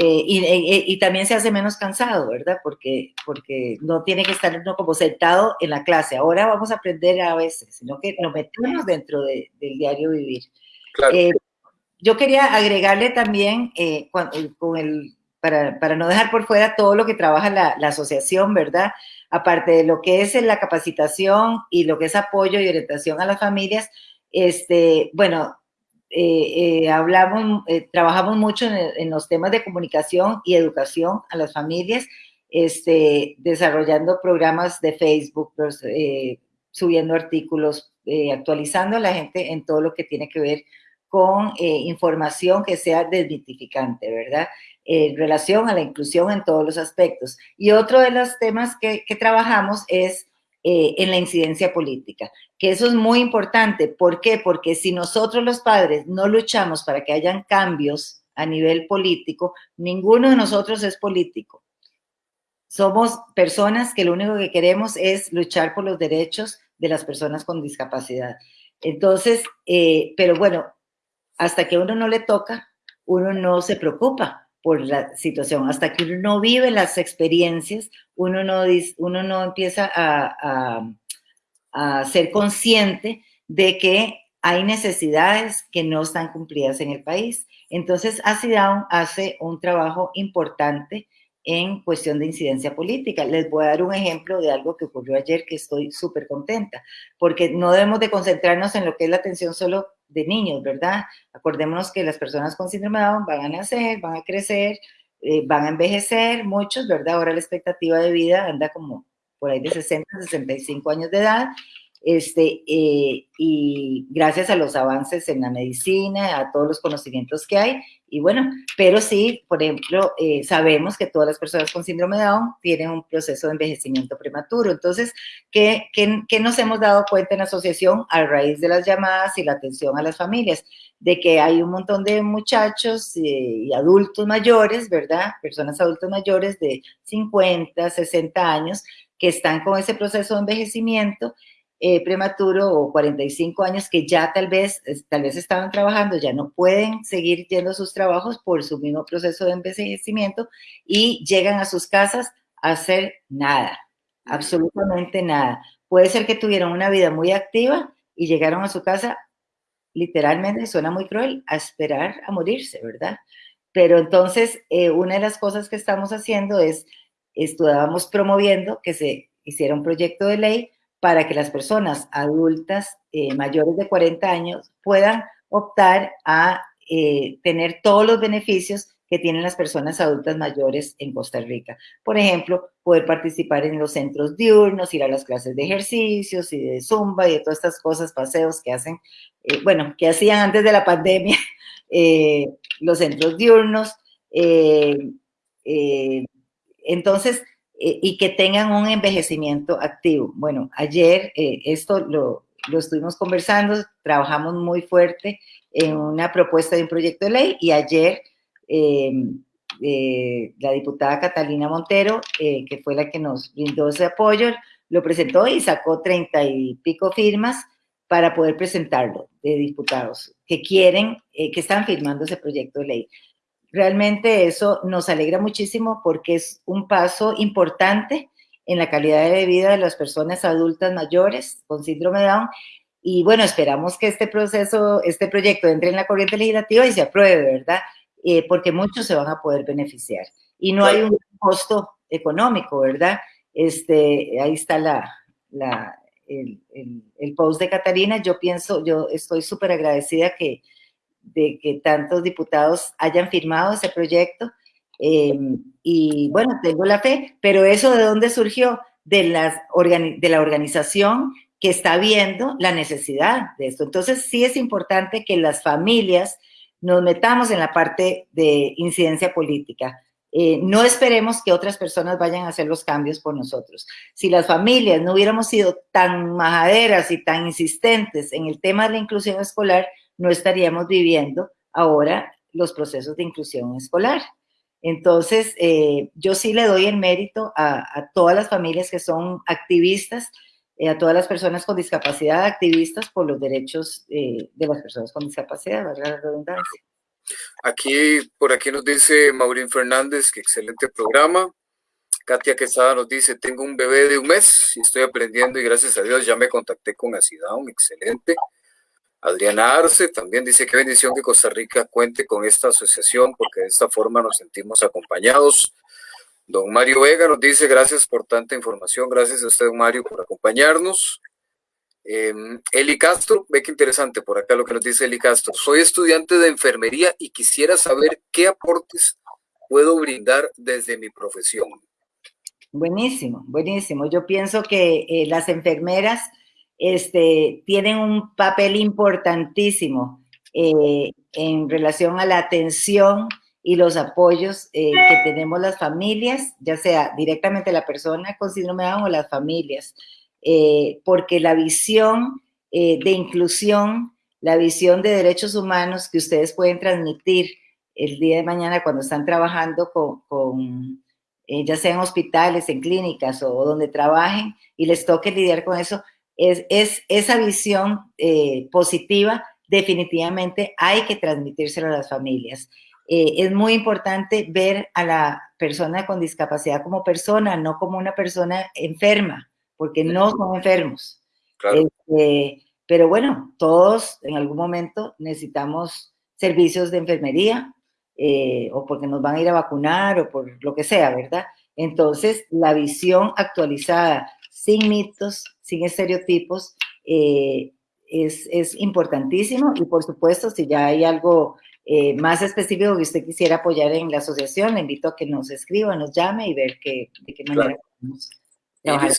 Speaker 2: Eh, y, y, y, también se hace menos cansado, ¿verdad? Porque, porque no tiene que estar uno como sentado en la clase. Ahora vamos a aprender a veces, sino que lo metemos dentro de, del diario vivir.
Speaker 1: Claro.
Speaker 2: Eh, yo quería agregarle también, eh, con, con el, para, para, no dejar por fuera todo lo que trabaja la, la, asociación, ¿verdad? Aparte de lo que es la capacitación y lo que es apoyo y orientación a las familias, este, bueno, eh, eh, hablamos, eh, trabajamos mucho en, en, los temas de comunicación y educación a las familias, este, desarrollando programas de Facebook, pues, subiendo artículos, actualizando a la gente en todo lo que tiene que ver con información que sea desmitificante, ¿verdad? En relación a la inclusión en todos los aspectos. Y otro de los temas que, que trabajamos es eh, en la incidencia política, que eso es muy importante. ¿Por qué? Porque si nosotros los padres no luchamos para que hayan cambios a nivel político, ninguno de nosotros es político. Somos personas que lo único que queremos es luchar por los derechos de las personas con discapacidad. Entonces, eh, pero bueno, hasta que uno no le toca, uno no se preocupa por la situación. Hasta que uno no vive las experiencias, uno no, uno no empieza a, a, a ser consciente de que hay necesidades que no están cumplidas en el país. Entonces, ACIDAUN hace un trabajo importante en cuestión de incidencia política. Les voy a dar un ejemplo de algo que ocurrió ayer que estoy súper contenta, porque no debemos de concentrarnos en lo que es la atención solo de niños, ¿verdad? Acordémonos que las personas con síndrome de Down van a nacer, van a crecer, eh, van a envejecer, muchos, ¿verdad? Ahora la expectativa de vida anda como por ahí de 60, 65 años de edad, este, eh, y gracias a los avances en la medicina, a todos los conocimientos que hay, y bueno, pero sí, por ejemplo, eh, sabemos que todas las personas con síndrome de Down tienen un proceso de envejecimiento prematuro. Entonces, ¿qué, qué, qué nos hemos dado cuenta en la asociación a raíz de las llamadas y la atención a las familias? De que hay un montón de muchachos eh, y adultos mayores, ¿verdad? Personas adultos mayores de 50, 60 años que están con ese proceso de envejecimiento eh, prematuro o 45 años que ya tal vez, tal vez estaban trabajando, ya no pueden seguir yendo sus trabajos por su mismo proceso de envejecimiento y llegan a sus casas a hacer nada, absolutamente nada. Puede ser que tuvieron una vida muy activa y llegaron a su casa, literalmente, suena muy cruel, a esperar a morirse, ¿verdad? Pero entonces, eh, una de las cosas que estamos haciendo es estábamos promoviendo que se hiciera un proyecto de ley para que las personas adultas eh, mayores de 40 años puedan optar a eh, tener todos los beneficios que tienen las personas adultas mayores en Costa Rica. Por ejemplo, poder participar en los centros diurnos, ir a las clases de ejercicios y de zumba y de todas estas cosas, paseos que hacen, eh, bueno, que hacían antes de la pandemia [laughs] los centros diurnos. entonces, eh, y que tengan un envejecimiento activo. Bueno, ayer eh, esto lo, lo, estuvimos conversando, trabajamos muy fuerte en una propuesta de un proyecto de ley y ayer em, eh, la diputada Catalina Montero, que fue la que nos brindó ese apoyo, lo presentó y sacó treinta y pico firmas para poder presentarlo de diputados que quieren, que están firmando ese proyecto de ley. Realmente eso nos alegra muchísimo porque es un paso importante en la calidad de vida de las personas adultas mayores con síndrome de Down. Y bueno, esperamos que este proceso, este proyecto entre en la corriente legislativa y se apruebe, ¿verdad? Eh, porque muchos se van a poder beneficiar. Y no hay un costo económico, ¿verdad? Este, ahí está la, la el, el, el, post de Catarina. Yo pienso, yo estoy súper agradecida que, de que tantos diputados hayan firmado ese proyecto. Em, y bueno, tengo la fe, pero eso de dónde surgió? De, las de la organización que está viendo la necesidad de esto. Entonces sí es importante que las familias nos metamos en la parte de incidencia política. Eh, no esperemos que otras personas vayan a hacer los cambios por nosotros. Si las familias no hubiéramos sido tan majaderas y tan insistentes en el tema de la inclusión escolar, no estaríamos viviendo ahora los procesos de inclusión escolar. Entonces, eh, yo sí le doy el mérito a, todas las familias que son activistas, eh, a todas las personas con discapacidad, activistas por los derechos eh, de las personas con discapacidad, valga la redundancia.
Speaker 1: Aquí, por aquí nos dice Maurín Fernández, que excelente programa. Katia Quesada nos dice, tengo un bebé de un mes y estoy aprendiendo y gracias a Dios ya me contacté con Acidown, excelente. Adriana Arce también dice que bendición que Costa Rica cuente con esta asociación porque de esta forma nos sentimos acompañados. Don Mario Vega nos dice gracias por tanta información, gracias a usted, don Mario, por acompañarnos. Em, Eli Castro, ve que interesante por acá lo que nos dice Eli Castro. Soy estudiante de enfermería y quisiera saber qué aportes puedo brindar desde mi profesión.
Speaker 2: Buenísimo, buenísimo. Yo pienso que eh, las enfermeras este, tienen un papel importantísimo eh, en relación a la atención y los apoyos eh, que tenemos las familias, ya sea directamente la persona con síndrome de Down o las familias, eh, porque la visión de inclusión, la visión de derechos humanos que ustedes pueden transmitir el día de mañana cuando están trabajando con, con ya sea en hospitales, en clínicas o donde trabajen y les toque lidiar con eso, es, esa visión eh, positiva, definitivamente hay que transmitírselo a las familias. Eh, es muy importante ver a la persona con discapacidad como persona, no como una persona enferma, porque no son enfermos. Este, pero bueno, todos en algún momento necesitamos servicios de enfermería, eh, o porque nos van a ir a vacunar, o por lo que sea, ¿verdad? Entonces, la visión actualizada sin mitos, sin estereotipos, eh, es, es, importantísimo y por supuesto si ya hay algo eh, más específico que usted quisiera apoyar en la asociación, le invito a que nos escriba, nos llame y ver qué, de qué manera podemos trabajar.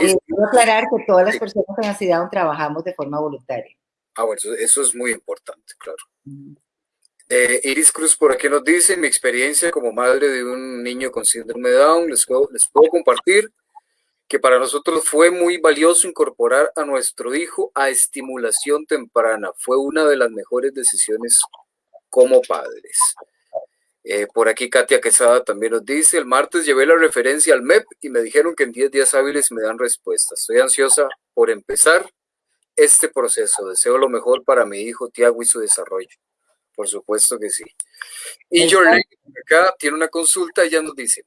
Speaker 2: Iris, quiero aclarar que todas las personas con ansiedad trabajamos de forma voluntaria.
Speaker 1: Ah, bueno, eso, es muy importante, claro. Eh, Iris Cruz por aquí nos dice, mi experiencia como madre de un niño con síndrome de Down, les puedo, les puedo compartir que para nosotros fue muy valioso incorporar a nuestro hijo a estimulación temprana. Fue una de las mejores decisiones como padres. Eh, por aquí Katia Quesada también nos dice, el martes llevé la referencia al MEP y me dijeron que en 10 días hábiles me dan respuesta. Estoy ansiosa por empezar este proceso. Deseo lo mejor para mi hijo Tiago y su desarrollo. Por supuesto que sí. Y Jorge acá tiene una consulta, ella nos dice,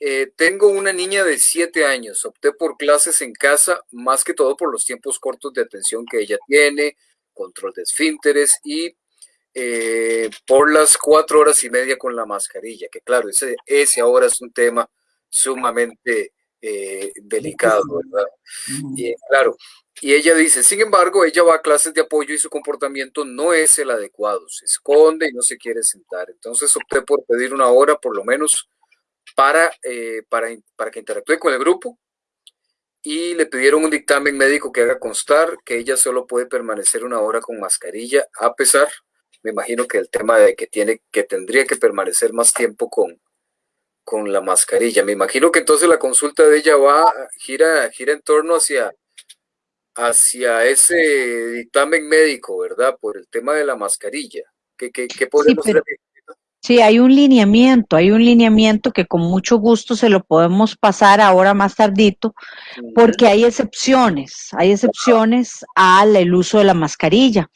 Speaker 1: eh, tengo una niña de 7 años, opté por clases en casa, más que todo por los tiempos cortos de atención que ella tiene, control de esfínteres y eh, por las cuatro horas y media con la mascarilla, que claro, ese, ese ahora es un tema sumamente eh, delicado, ¿verdad? Y, claro, y ella dice, sin embargo, ella va a clases de apoyo y su comportamiento no es el adecuado, se esconde y no se quiere sentar. Entonces opté por pedir una hora por lo menos para, eh, para, para que interactúe con el grupo y le pidieron un dictamen médico que haga constar que ella solo puede permanecer una hora con mascarilla, a pesar, me imagino que el tema de que tiene, que tendría que permanecer más tiempo con, con la mascarilla. Me imagino que entonces la consulta de ella va, gira, gira en torno hacia, hacia ese dictamen médico, ¿verdad? Por el tema de la mascarilla. ¿Qué, qué, podemos
Speaker 3: hacer? Sí, hay un lineamiento, hay un lineamiento que con mucho gusto se lo podemos pasar ahora más tardito, porque hay excepciones, hay excepciones al uso de la mascarilla.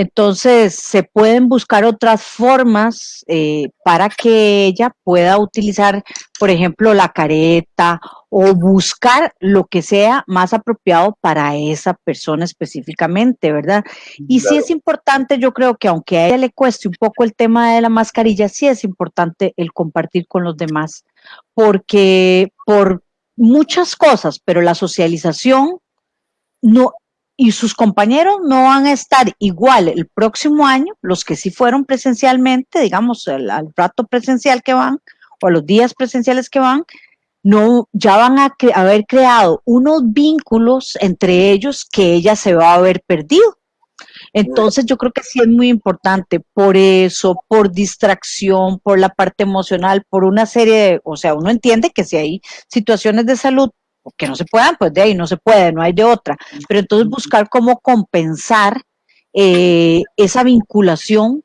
Speaker 3: Entonces, se pueden buscar otras formas eh, para que ella pueda utilizar, por ejemplo, la careta o buscar lo que sea más apropiado para esa persona específicamente, ¿verdad? Y sí es importante, yo creo que aunque a ella le cueste un poco el tema de la mascarilla, sí es importante el compartir con los demás, porque por muchas cosas, pero la socialización no y sus compañeros no van a estar igual el próximo año, los que sí fueron presencialmente, digamos, al rato presencial que van, o a los días presenciales que van, no, ya van a haber creado unos vínculos entre ellos que ella se va a haber perdido. Entonces yo creo que sí es muy importante por eso, por distracción, por la parte emocional, por una serie de, o sea, uno entiende que si hay situaciones de salud que no se puedan, pues de ahí no se puede, no hay de otra. Pero entonces buscar cómo compensar eh, esa vinculación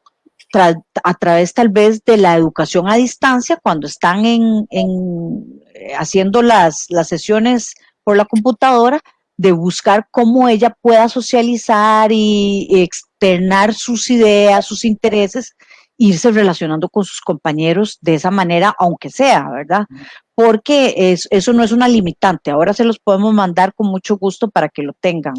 Speaker 3: a través tal vez de la educación a distancia cuando están en, eh, haciendo las, las sesiones por la computadora, de buscar cómo ella pueda socializar y externar sus ideas, sus intereses, irse relacionando con sus compañeros de esa manera, aunque sea, ¿verdad? porque es, eso no es una limitante. Ahora se los podemos mandar con mucho gusto para que lo tengan.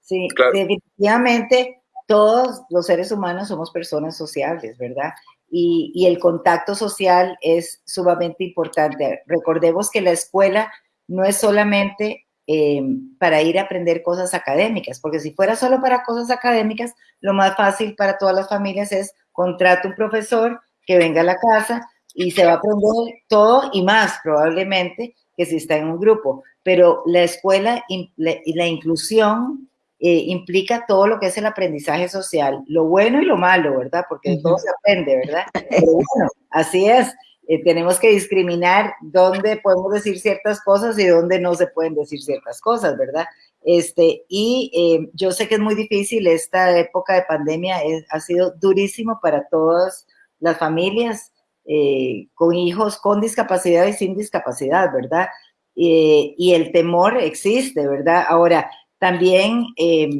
Speaker 2: Sí, definitivamente todos los seres humanos somos personas sociables, ¿verdad? Y, y, el contacto social es sumamente importante. Recordemos que la escuela no es solamente eh, para ir a aprender cosas académicas, porque si fuera solo para cosas académicas, lo más fácil para todas las familias es contratar un profesor que venga a la casa, y se va a aprender todo y más probablemente que si está en un grupo. Pero la escuela y la, inclusión eh, implica todo lo que es el aprendizaje social, lo bueno y lo malo, ¿verdad? Porque todo se aprende, ¿verdad? Pero bueno, así es. Eh, tenemos que discriminar dónde podemos decir ciertas cosas y dónde no se pueden decir ciertas cosas, ¿verdad? Este, y eh, yo sé que es muy difícil, esta época de pandemia ha sido durísimo para todas las familias, eh, con hijos con discapacidad y sin discapacidad, ¿verdad? Eh, y el temor existe, ¿verdad? Ahora, también, eh,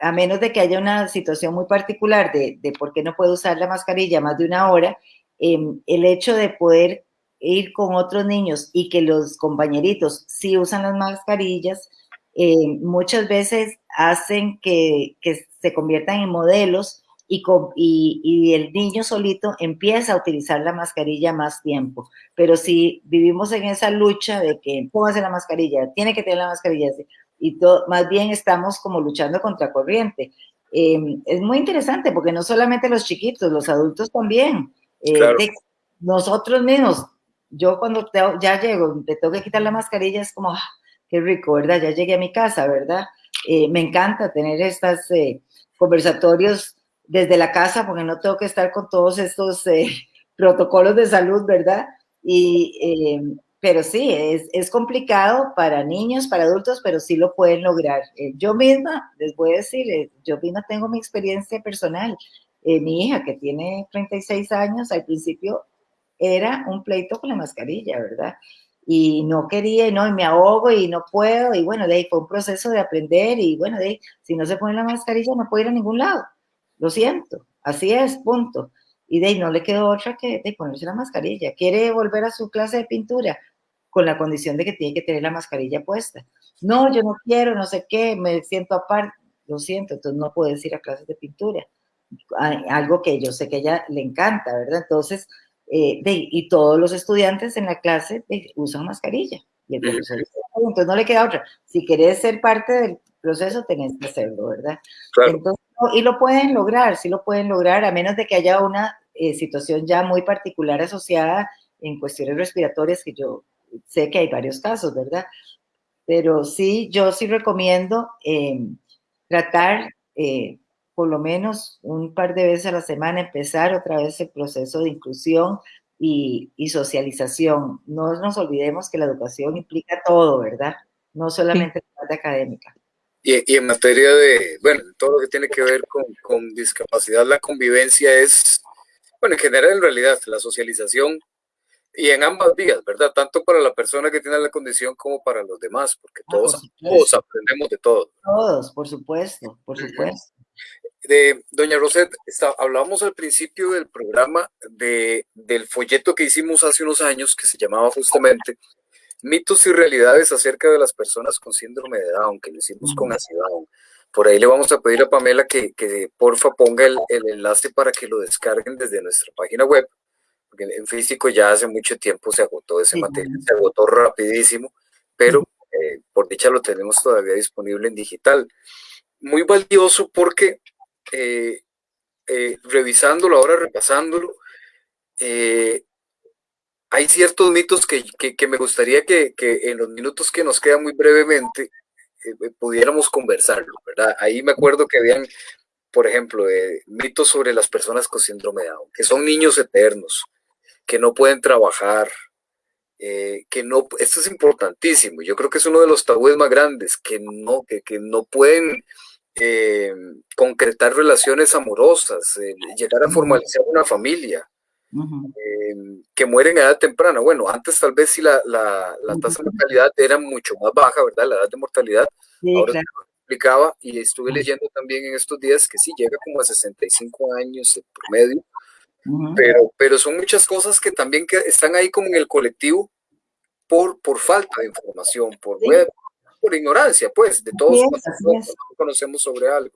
Speaker 2: a menos de que haya una situación muy particular de, por qué no puedo usar la mascarilla más de una hora, el hecho de poder ir con otros niños y que los compañeritos sí usan las mascarillas, muchas veces hacen que, que se conviertan en modelos y, el niño solito empieza a utilizar la mascarilla más tiempo. Pero si vivimos en esa lucha de que póngase la mascarilla, tiene que tener la mascarilla, y todo, más bien estamos como luchando contra corriente. Em, es muy interesante porque no solamente los chiquitos, los adultos también. Eh, nosotros mismos, yo cuando ya llego, te tengo que quitar la mascarilla, es como, ah, qué rico, ¿verdad? Ya llegué a mi casa, ¿verdad? Eh, me encanta tener estos eh, conversatorios desde la casa, porque no tengo que estar con todos estos eh, [laughs] protocolos de salud, ¿verdad? Y, eh, pero sí, es, es, complicado para niños, para adultos, pero sí lo pueden lograr. Eh, yo misma, les voy a decir, yo misma tengo mi experiencia personal. mi hija, que tiene 36 años, al principio era un pleito con la mascarilla, ¿verdad? Y no quería, y no, y me ahogo y no puedo, y bueno, de ahí fue un proceso de aprender, y bueno, de ahí, si no se pone la mascarilla no puede ir a ningún lado. Lo siento, así es, punto. Y de ahí no le quedó otra que de ponerse la mascarilla. Quiere volver a su clase de pintura con la condición de que tiene que tener la mascarilla puesta. No, yo no quiero, no sé qué, me siento aparte. Lo siento, entonces no puedes ir a clases de pintura. Algo que yo sé que a ella le encanta, ¿verdad? Entonces, eh, y todos los estudiantes en la clase usan mascarilla. Y el profesor entonces no le queda otra. Si querés ser parte del proceso, tenés que hacerlo, ¿verdad? y lo pueden lograr, sí lo pueden lograr, a menos de que haya una eh, situación ya muy particular asociada en cuestiones respiratorias, que yo sé que hay varios casos, ¿verdad? Pero sí, yo sí recomiendo eh, tratar eh, por lo menos un par de veces a la semana, empezar otra vez el proceso de inclusión y, socialización. No nos olvidemos que la educación implica todo, ¿verdad? No solamente la parte académica.
Speaker 1: Y, en materia de, bueno, todo lo que tiene que ver con, con discapacidad, la convivencia es, bueno, en general en realidad, la socialización y en ambas vías, ¿verdad? Tanto para la persona que tiene la condición como para los demás, porque ah, todos, todos aprendemos de todo.
Speaker 2: Todos, por supuesto, por supuesto.
Speaker 1: De, doña Rosette, está, hablábamos al principio del programa de, del folleto que hicimos hace unos años que se llamaba justamente Mitos y realidades acerca de las personas con síndrome de Down, que lo hicimos con Down. Por ahí le vamos a pedir a Pamela que, que porfa ponga el, el enlace para que lo descarguen desde nuestra página web porque en físico ya hace mucho tiempo se agotó ese material, se agotó rapidísimo, pero eh, por dicha lo tenemos todavía disponible en digital. Muy valioso porque eh, eh, revisándolo, ahora repasándolo, hay ciertos mitos que, que, me gustaría que, que, en los minutos que nos quedan muy brevemente pudiéramos conversarlo, ¿verdad? Ahí me acuerdo que habían, por ejemplo, mitos sobre las personas con síndrome de Down, que son niños eternos, que no pueden trabajar, eh, que no, esto es importantísimo, yo creo que es uno de los tabúes más grandes, que no, que, que no pueden eh, concretar relaciones amorosas, eh, llegar a formalizar una familia, que mueren a edad temprana. Bueno, antes tal vez sí la, la, la tasa de mortalidad era mucho más baja, ¿verdad? La edad de mortalidad. Ahora se explicaba y estuve leyendo también en estos días que sí llega como a 65 años en promedio pero, pero son muchas cosas que también que están ahí como en el colectivo por, por falta de información, por, por ignorancia, pues, de todos los que conocemos sobre algo.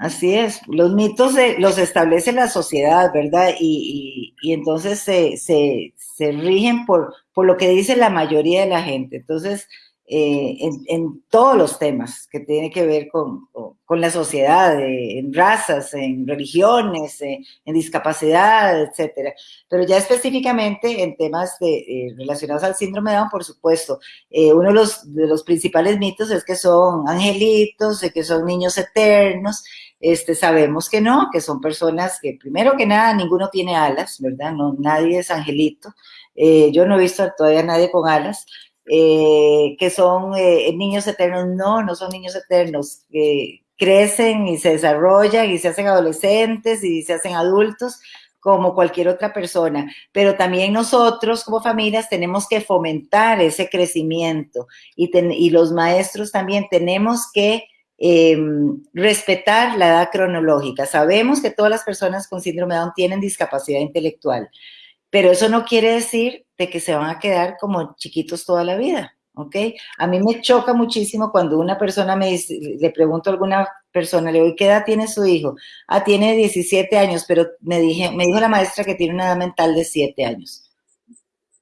Speaker 2: Así es, los mitos los establece la sociedad, ¿verdad? Y, y, y entonces se, se, se, rigen por, por lo que dice la mayoría de la gente. Entonces, eh, en, todos los temas que tienen que ver con, con, la sociedad, en razas, en religiones, en, discapacidad, etcétera. Pero ya específicamente en temas de, eh, relacionados al síndrome de Down, por supuesto, eh, uno de los, de los principales mitos es que son angelitos, que son niños eternos. Este, sabemos que no, que son personas que primero que nada ninguno tiene alas, ¿verdad? No, nadie es angelito. yo no he visto todavía a nadie con alas, eh, que son eh, niños eternos. No, no son niños eternos, que crecen y se desarrollan y se hacen adolescentes y se hacen adultos como cualquier otra persona, pero también nosotros como familias tenemos que fomentar ese crecimiento y, y los maestros también tenemos que em, respetar la edad cronológica. Sabemos que todas las personas con síndrome de Down tienen discapacidad intelectual, pero eso no quiere decir de que se van a quedar como chiquitos toda la vida, ¿ok? A mí me choca muchísimo cuando una persona me dice, le pregunto a alguna persona, le digo, ¿qué edad tiene su hijo? Ah, tiene 17 años, pero me, dije, me dijo la maestra que tiene una edad mental de 7 años.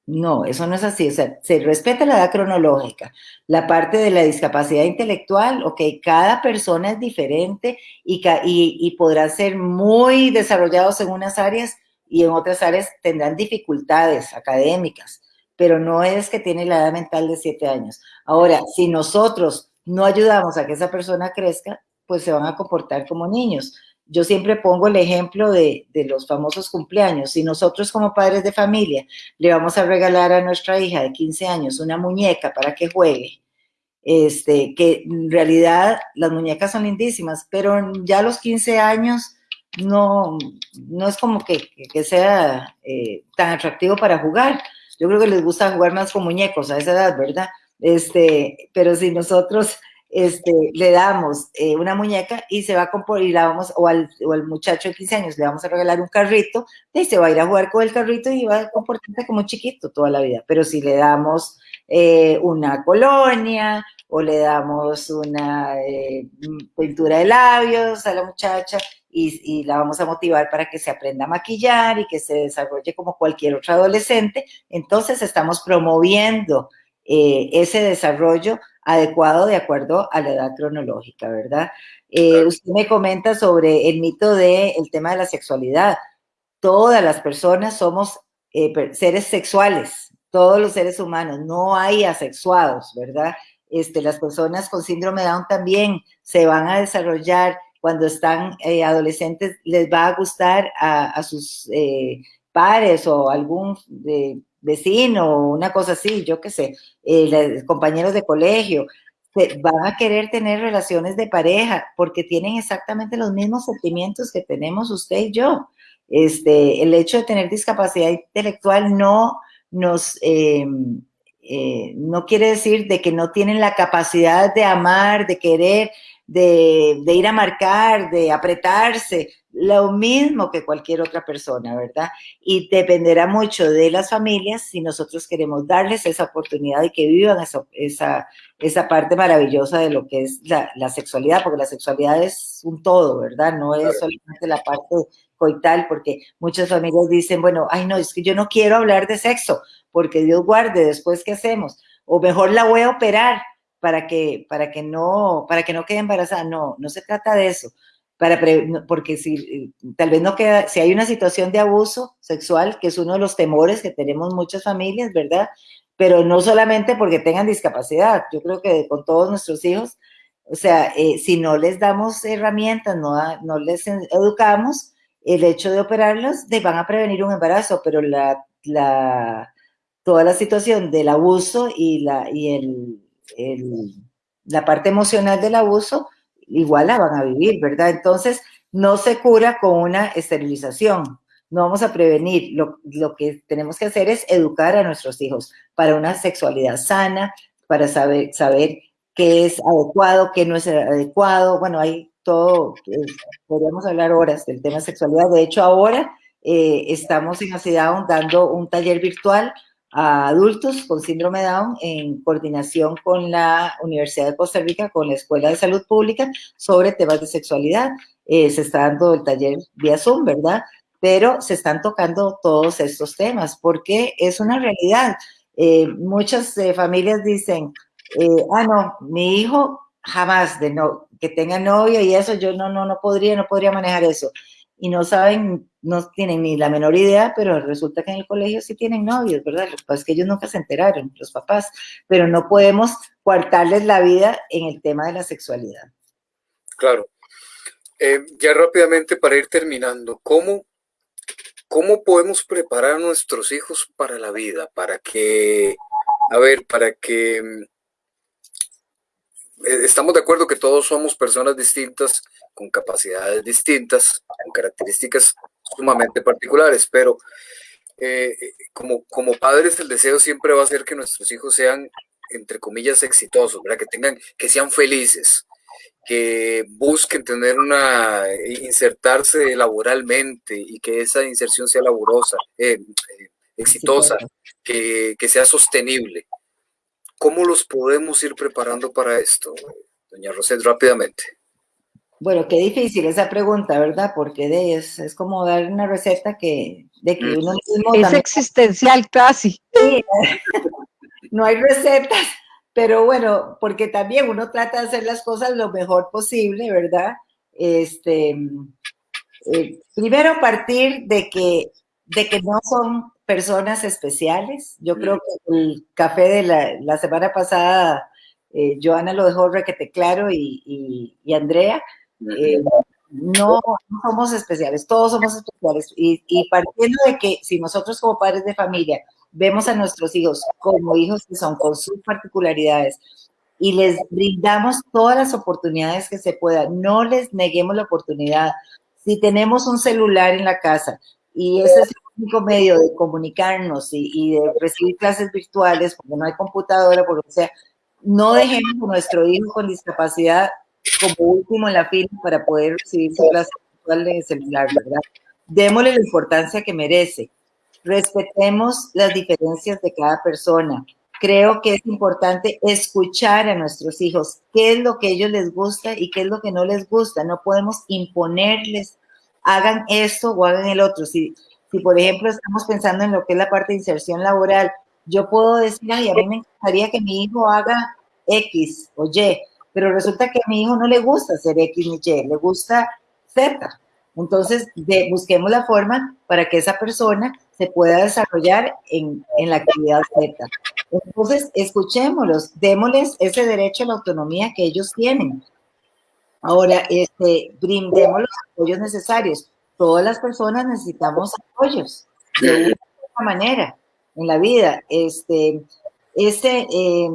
Speaker 2: No, eso no es así. O sea, se respeta la edad cronológica. La parte de la discapacidad intelectual, ok, cada persona es diferente y, y, y podrá ser muy desarrollados en unas áreas y en otras áreas tendrán dificultades académicas, pero no es que tiene la edad mental de siete años. Ahora, si nosotros no ayudamos a que esa persona crezca, pues se van a comportar como niños. Yo siempre pongo el ejemplo de, de, los famosos cumpleaños. Si nosotros como padres de familia le vamos a regalar a nuestra hija de 15 años una muñeca para que juegue, este, que en realidad las muñecas son lindísimas, pero ya a los 15 años no, no es como que, sea eh, tan atractivo para jugar. Yo creo que les gusta jugar más con muñecos a esa edad, ¿verdad? Este, pero si nosotros este, le damos eh, una muñeca y se va a comprar, y la vamos, o al, o al, muchacho de 15 años le vamos a regalar un carrito, y se va a ir a jugar con el carrito y va a comportarse como chiquito toda la vida. Pero si le damos eh, una colonia, o le damos una eh, pintura de labios a la muchacha y, la vamos a motivar para que se aprenda a maquillar y que se desarrolle como cualquier otro adolescente. Entonces estamos promoviendo eh, ese desarrollo adecuado de acuerdo a la edad cronológica, ¿verdad? Eh, usted me comenta sobre el mito del el tema de la sexualidad. Todas las personas somos seres sexuales, todos los seres humanos, no hay asexuados, ¿verdad? Este, las personas con síndrome de Down también se van a desarrollar cuando están eh, adolescentes, les va a gustar a, sus eh, pares o algún vecino o una cosa así, yo qué sé, compañeros de colegio, van a querer tener relaciones de pareja porque tienen exactamente los mismos sentimientos que tenemos usted y yo. Este, el hecho de tener discapacidad intelectual no nos, eh, no quiere decir de que no tienen la capacidad de amar, de querer, de, ir a marcar, de apretarse, lo mismo que cualquier otra persona, ¿verdad? Y dependerá mucho de las familias si nosotros queremos darles esa oportunidad y que vivan esa, esa, parte maravillosa de lo que es la, la, sexualidad, porque la sexualidad es un todo, ¿verdad? No es solamente la parte coital, porque muchas familias dicen, bueno, ay no, es que yo no quiero hablar de sexo, porque Dios guarde, después qué hacemos, o mejor la voy a operar para que, para que no, para que no quede embarazada. No, no se trata de eso. Para porque si tal vez no queda, si hay una situación de abuso sexual, que es uno de los temores que tenemos muchas familias, ¿verdad? Pero no solamente porque tengan discapacidad, yo creo que con todos nuestros hijos, o sea, eh, si no les damos herramientas, no, no les educamos, el hecho de operarlos de, van a prevenir un embarazo, pero la, la, toda la situación del abuso y, la, y el, el, la parte emocional del abuso, igual la van a vivir, ¿verdad? Entonces, no se cura con una esterilización, no vamos a prevenir, lo, lo, que tenemos que hacer es educar a nuestros hijos para una sexualidad sana, para saber, saber qué es adecuado, qué no es adecuado, bueno, hay todo, podríamos hablar horas del tema sexualidad. De hecho, ahora eh, estamos en Down dando un taller virtual a adultos con síndrome Down en coordinación con la Universidad de Costa Rica, con la Escuela de Salud Pública, sobre temas de sexualidad. Eh, se está dando el taller vía Zoom, ¿verdad? Pero se están tocando todos estos temas porque es una realidad. Eh, muchas familias dicen, ah, no, mi hijo jamás de no, que tenga novio y eso, yo no, no, no podría, no podría manejar eso. Y no saben, no tienen ni la menor idea, pero resulta que en el colegio sí tienen novios, ¿verdad? Lo que es que ellos nunca se enteraron, los papás, pero no podemos coartarles la vida en el tema de la sexualidad.
Speaker 1: Claro. Eh, ya rápidamente para ir terminando, ¿cómo, ¿cómo podemos preparar a nuestros hijos para la vida? Para que, a ver, para que eh, estamos de acuerdo que todos somos personas distintas, con capacidades distintas, con características sumamente particulares, pero eh, como, como padres el deseo siempre va a ser que nuestros hijos sean, entre comillas, exitosos, ¿verdad? que tengan, que sean felices, que busquen tener una, insertarse laboralmente y que esa inserción sea laburosa, eh, exitosa, que, que sea sostenible. ¿Cómo los podemos ir preparando para esto, doña Roset, rápidamente?
Speaker 2: Bueno, qué difícil esa pregunta, ¿verdad? Porque de es, es como dar una receta que, de que uno
Speaker 3: mismo Es existencial casi. [laughs]
Speaker 2: no hay recetas, pero bueno, porque también uno trata de hacer las cosas lo mejor posible, ¿verdad? Este, eh, primero partir de que, de que no son personas especiales. Yo creo que el café de la, semana pasada, eh, Joana lo dejó requete claro y, Andrea, eh, no, somos especiales, todos somos especiales. Y, y, partiendo de que si nosotros como padres de familia vemos a nuestros hijos como hijos que son con sus particularidades y les brindamos todas las oportunidades que se puedan, no les neguemos la oportunidad. Si tenemos un celular en la casa y ese es único medio de comunicarnos y, de recibir clases virtuales, porque no hay computadora, porque sea, no dejemos a nuestro hijo con discapacidad como último en la fila para poder recibir su clase virtual de celular, ¿verdad? Démosle la importancia que merece. Respetemos las diferencias de cada persona. creo que es importante escuchar a nuestros hijos, qué es lo que a ellos les gusta y qué es lo que no les gusta. No podemos imponerles, hagan esto o hagan el otro. Si, si por ejemplo, estamos pensando en lo que es la parte de inserción laboral, yo puedo decir, ay, a mí me encantaría que mi hijo haga X o Y, pero resulta que a mi hijo no le gusta hacer X ni Y, le gusta Z. Entonces, busquemos la forma para que esa persona se pueda desarrollar en, en la actividad Z. Entonces, escuchémoslos, démosles ese derecho a la autonomía que ellos tienen. Ahora, este, brindemos los apoyos necesarios. Todas las personas necesitamos apoyos de una manera en la vida. Este, ese, eh,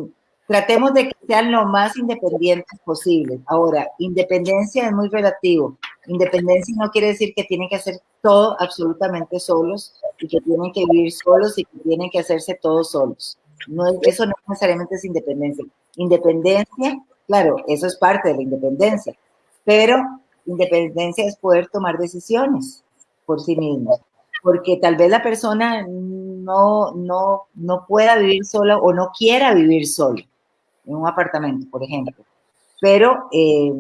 Speaker 2: tratemos de que sean lo más independientes posible. Ahora, independencia es muy relativo. Independencia no quiere decir que tienen que hacer todo absolutamente solos y que tienen que vivir solos y que tienen que hacerse todos solos. No, eso no necesariamente es independencia. Independencia, claro, eso es parte de la independencia, pero independencia es poder tomar decisiones por sí mismos, porque tal vez la persona no, no, no pueda vivir sola o no quiera vivir solo en un apartamento, por ejemplo, pero eh,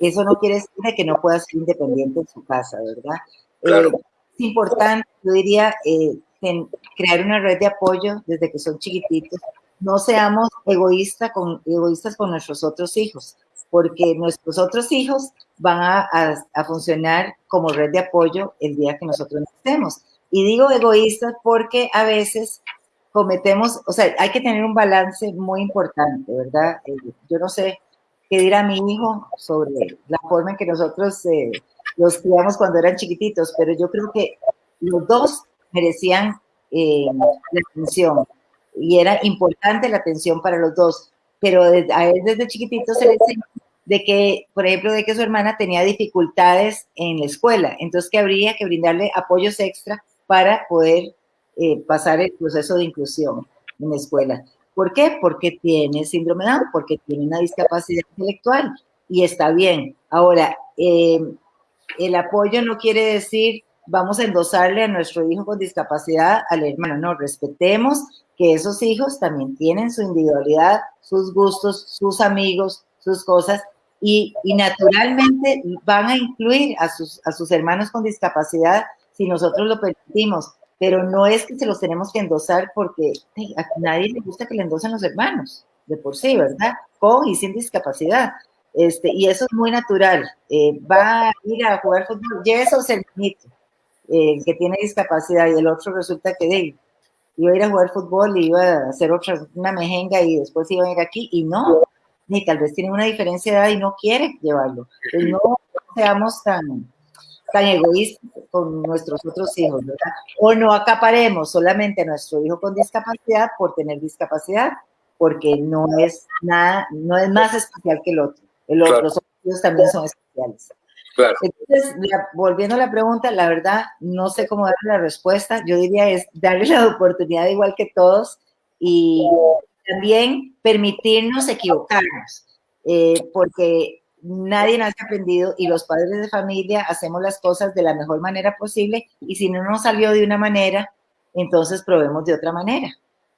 Speaker 2: eso no quiere decir que no pueda ser independiente en su casa, ¿verdad?
Speaker 1: Claro.
Speaker 2: Eh, es importante, yo diría, eh, crear una red de apoyo desde que son chiquititos. No seamos egoístas con, egoístas con nuestros otros hijos, porque nuestros otros hijos van a, a, funcionar como red de apoyo el día que nosotros estemos. Y digo egoístas porque a veces cometemos, o sea, hay que tener un balance muy importante, ¿verdad? Eh, yo no sé qué dirá mi hijo sobre la forma en que nosotros eh, los criamos cuando eran chiquititos, pero yo creo que los dos merecían eh, la atención y era importante la atención para los dos, pero a él desde chiquitito se le enseñó de que, por ejemplo, de que su hermana tenía dificultades en la escuela, entonces que habría que brindarle apoyos extra para poder eh, pasar el proceso de inclusión en la escuela. ¿Por qué? Porque tiene síndrome de Down, porque tiene una discapacidad intelectual y está bien. Ahora, eh, el apoyo no quiere decir vamos a endosarle a nuestro hijo con discapacidad al hermano. No, respetemos que esos hijos también tienen su individualidad, sus gustos, sus amigos, sus cosas, y, y naturalmente van a incluir a sus, a sus hermanos con discapacidad si nosotros lo permitimos, pero no es que se los tenemos que endosar porque a nadie le gusta que le endosen los hermanos, de por sí, ¿verdad? Con y sin discapacidad. Este, y eso es muy natural. Eh, va a ir a jugar fútbol, y eso es el hermanito eh, que tiene discapacidad y el otro resulta que de, iba a ir a jugar fútbol y iba a hacer otra, una mejenga y después iba a ir aquí y no, ni tal vez tiene una diferencia de edad y no quiere llevarlo. Entonces no seamos tan, tan egoístas con nuestros otros hijos, ¿verdad? O no acaparemos solamente a nuestro hijo con discapacidad por tener discapacidad, porque no es nada, no es más especial que el otro. El otro Los otros hijos también son especiales. Entonces, volviendo a la pregunta, la verdad, no sé cómo darle la respuesta. Yo diría es darle la oportunidad igual que todos y también permitirnos equivocarnos, eh, porque nadie ha aprendido y los padres de familia hacemos las cosas de la mejor manera posible y si no nos salió de una manera, entonces probemos de otra manera.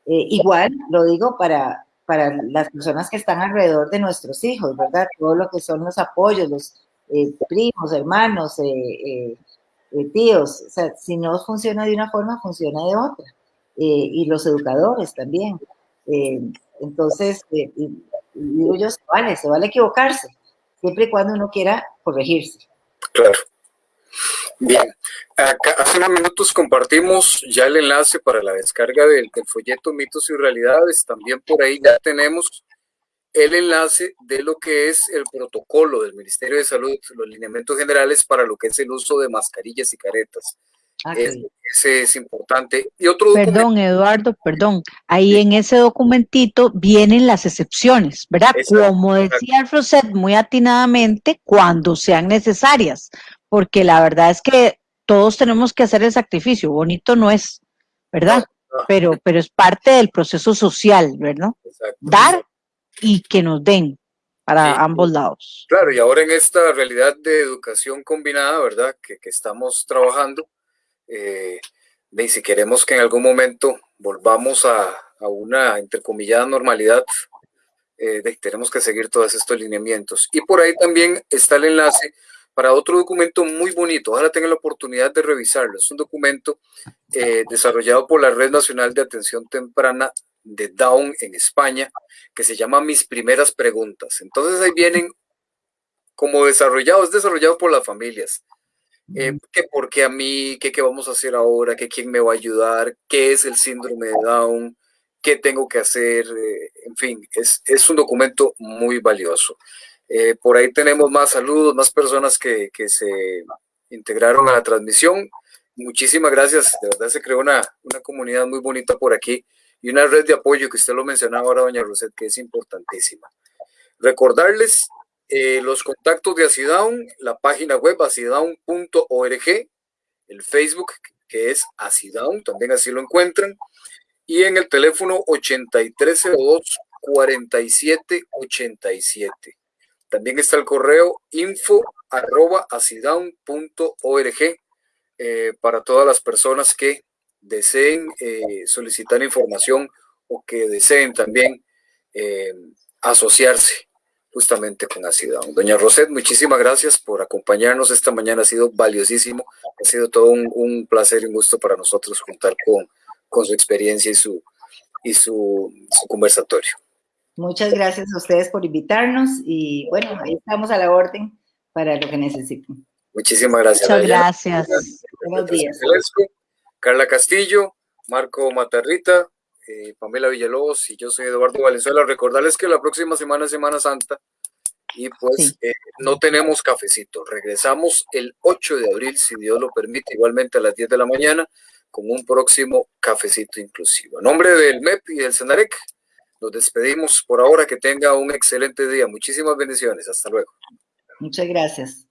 Speaker 2: Eh, igual, lo digo para, para las personas que están alrededor de nuestros hijos, ¿verdad? Todo lo que son los apoyos, los eh, primos, hermanos, eh, tíos. O sea, si no funciona de una forma, funciona de otra. y los educadores también. entonces, digo se vale, se vale equivocarse, siempre y cuando uno quiera corregirse.
Speaker 1: Claro. Bien, Acá, hace unos minutos compartimos ya el enlace para la descarga del, del folleto Mitos y Realidades. También por ahí ya tenemos el enlace de lo que es el protocolo del Ministerio de Salud, los lineamientos generales para lo que es el uso de mascarillas y caretas. Ah, ese es importante. Y otro
Speaker 3: Perdón, Eduardo, perdón. Ahí en ese documentito vienen las excepciones, ¿verdad? Como decía Roset muy atinadamente, cuando sean necesarias, porque la verdad es que todos tenemos que hacer el sacrificio. Bonito no es, ¿verdad? Pero, pero es parte del proceso social, ¿verdad? Dar y que nos den para ambos lados.
Speaker 1: Claro, y ahora en esta realidad de educación combinada, ¿verdad? Que, que estamos trabajando, eh, si queremos que en algún momento volvamos a, una, entrecomillada, normalidad, eh, tenemos que seguir todos estos lineamientos. Y por ahí también está el enlace para otro documento muy bonito. Ahora tengan la oportunidad de revisarlo. Es un documento eh, desarrollado por la Red Nacional de Atención Temprana de Down en España, que se llama Mis Primeras Preguntas. Entonces ahí vienen como desarrollados, desarrollado por las familias. Eh, ¿Qué por qué a mí? ¿Qué, ¿Qué vamos a hacer ahora? ¿Qué quién me va a ayudar? ¿Qué es el síndrome de Down? ¿Qué tengo que hacer? Eh, en fin, es, es un documento muy valioso. Eh, por ahí tenemos más saludos, más personas que, que, se integraron a la transmisión. Muchísimas gracias. De verdad se creó una, una comunidad muy bonita por aquí y una red de apoyo que usted lo mencionaba ahora, doña Roset, que es importantísima. Recordarles eh, los contactos de Acidown, la página web acidown.org, el Facebook que es Acidown, también así lo encuentran, y en el teléfono 8302 4787. También está el correo info arroba eh, para todas las personas que deseen eh, solicitar información o que deseen también asociarse justamente con Acidown. Doña Roset, muchísimas gracias por acompañarnos esta mañana, ha sido valiosísimo, ha sido todo un, placer y un gusto para nosotros contar con, con su experiencia y su, y su, su conversatorio.
Speaker 2: Muchas gracias a ustedes por invitarnos y bueno, ahí estamos a la orden para lo que necesiten.
Speaker 1: Muchísimas gracias.
Speaker 3: Muchas gracias.
Speaker 2: Buenos días.
Speaker 1: Carla Castillo, Marco Matarrita, eh, Pamela Villalobos y yo soy Eduardo Valenzuela. Recordarles que la próxima semana es Semana Santa y pues eh, no tenemos cafecito. Regresamos el 8 de abril, si Dios lo permite, igualmente a las 10 de la mañana, con un próximo cafecito inclusivo. A nombre del MEP y del Senarec, nos despedimos por ahora. Que tenga un excelente día. Muchísimas bendiciones. Hasta luego.
Speaker 2: Muchas gracias.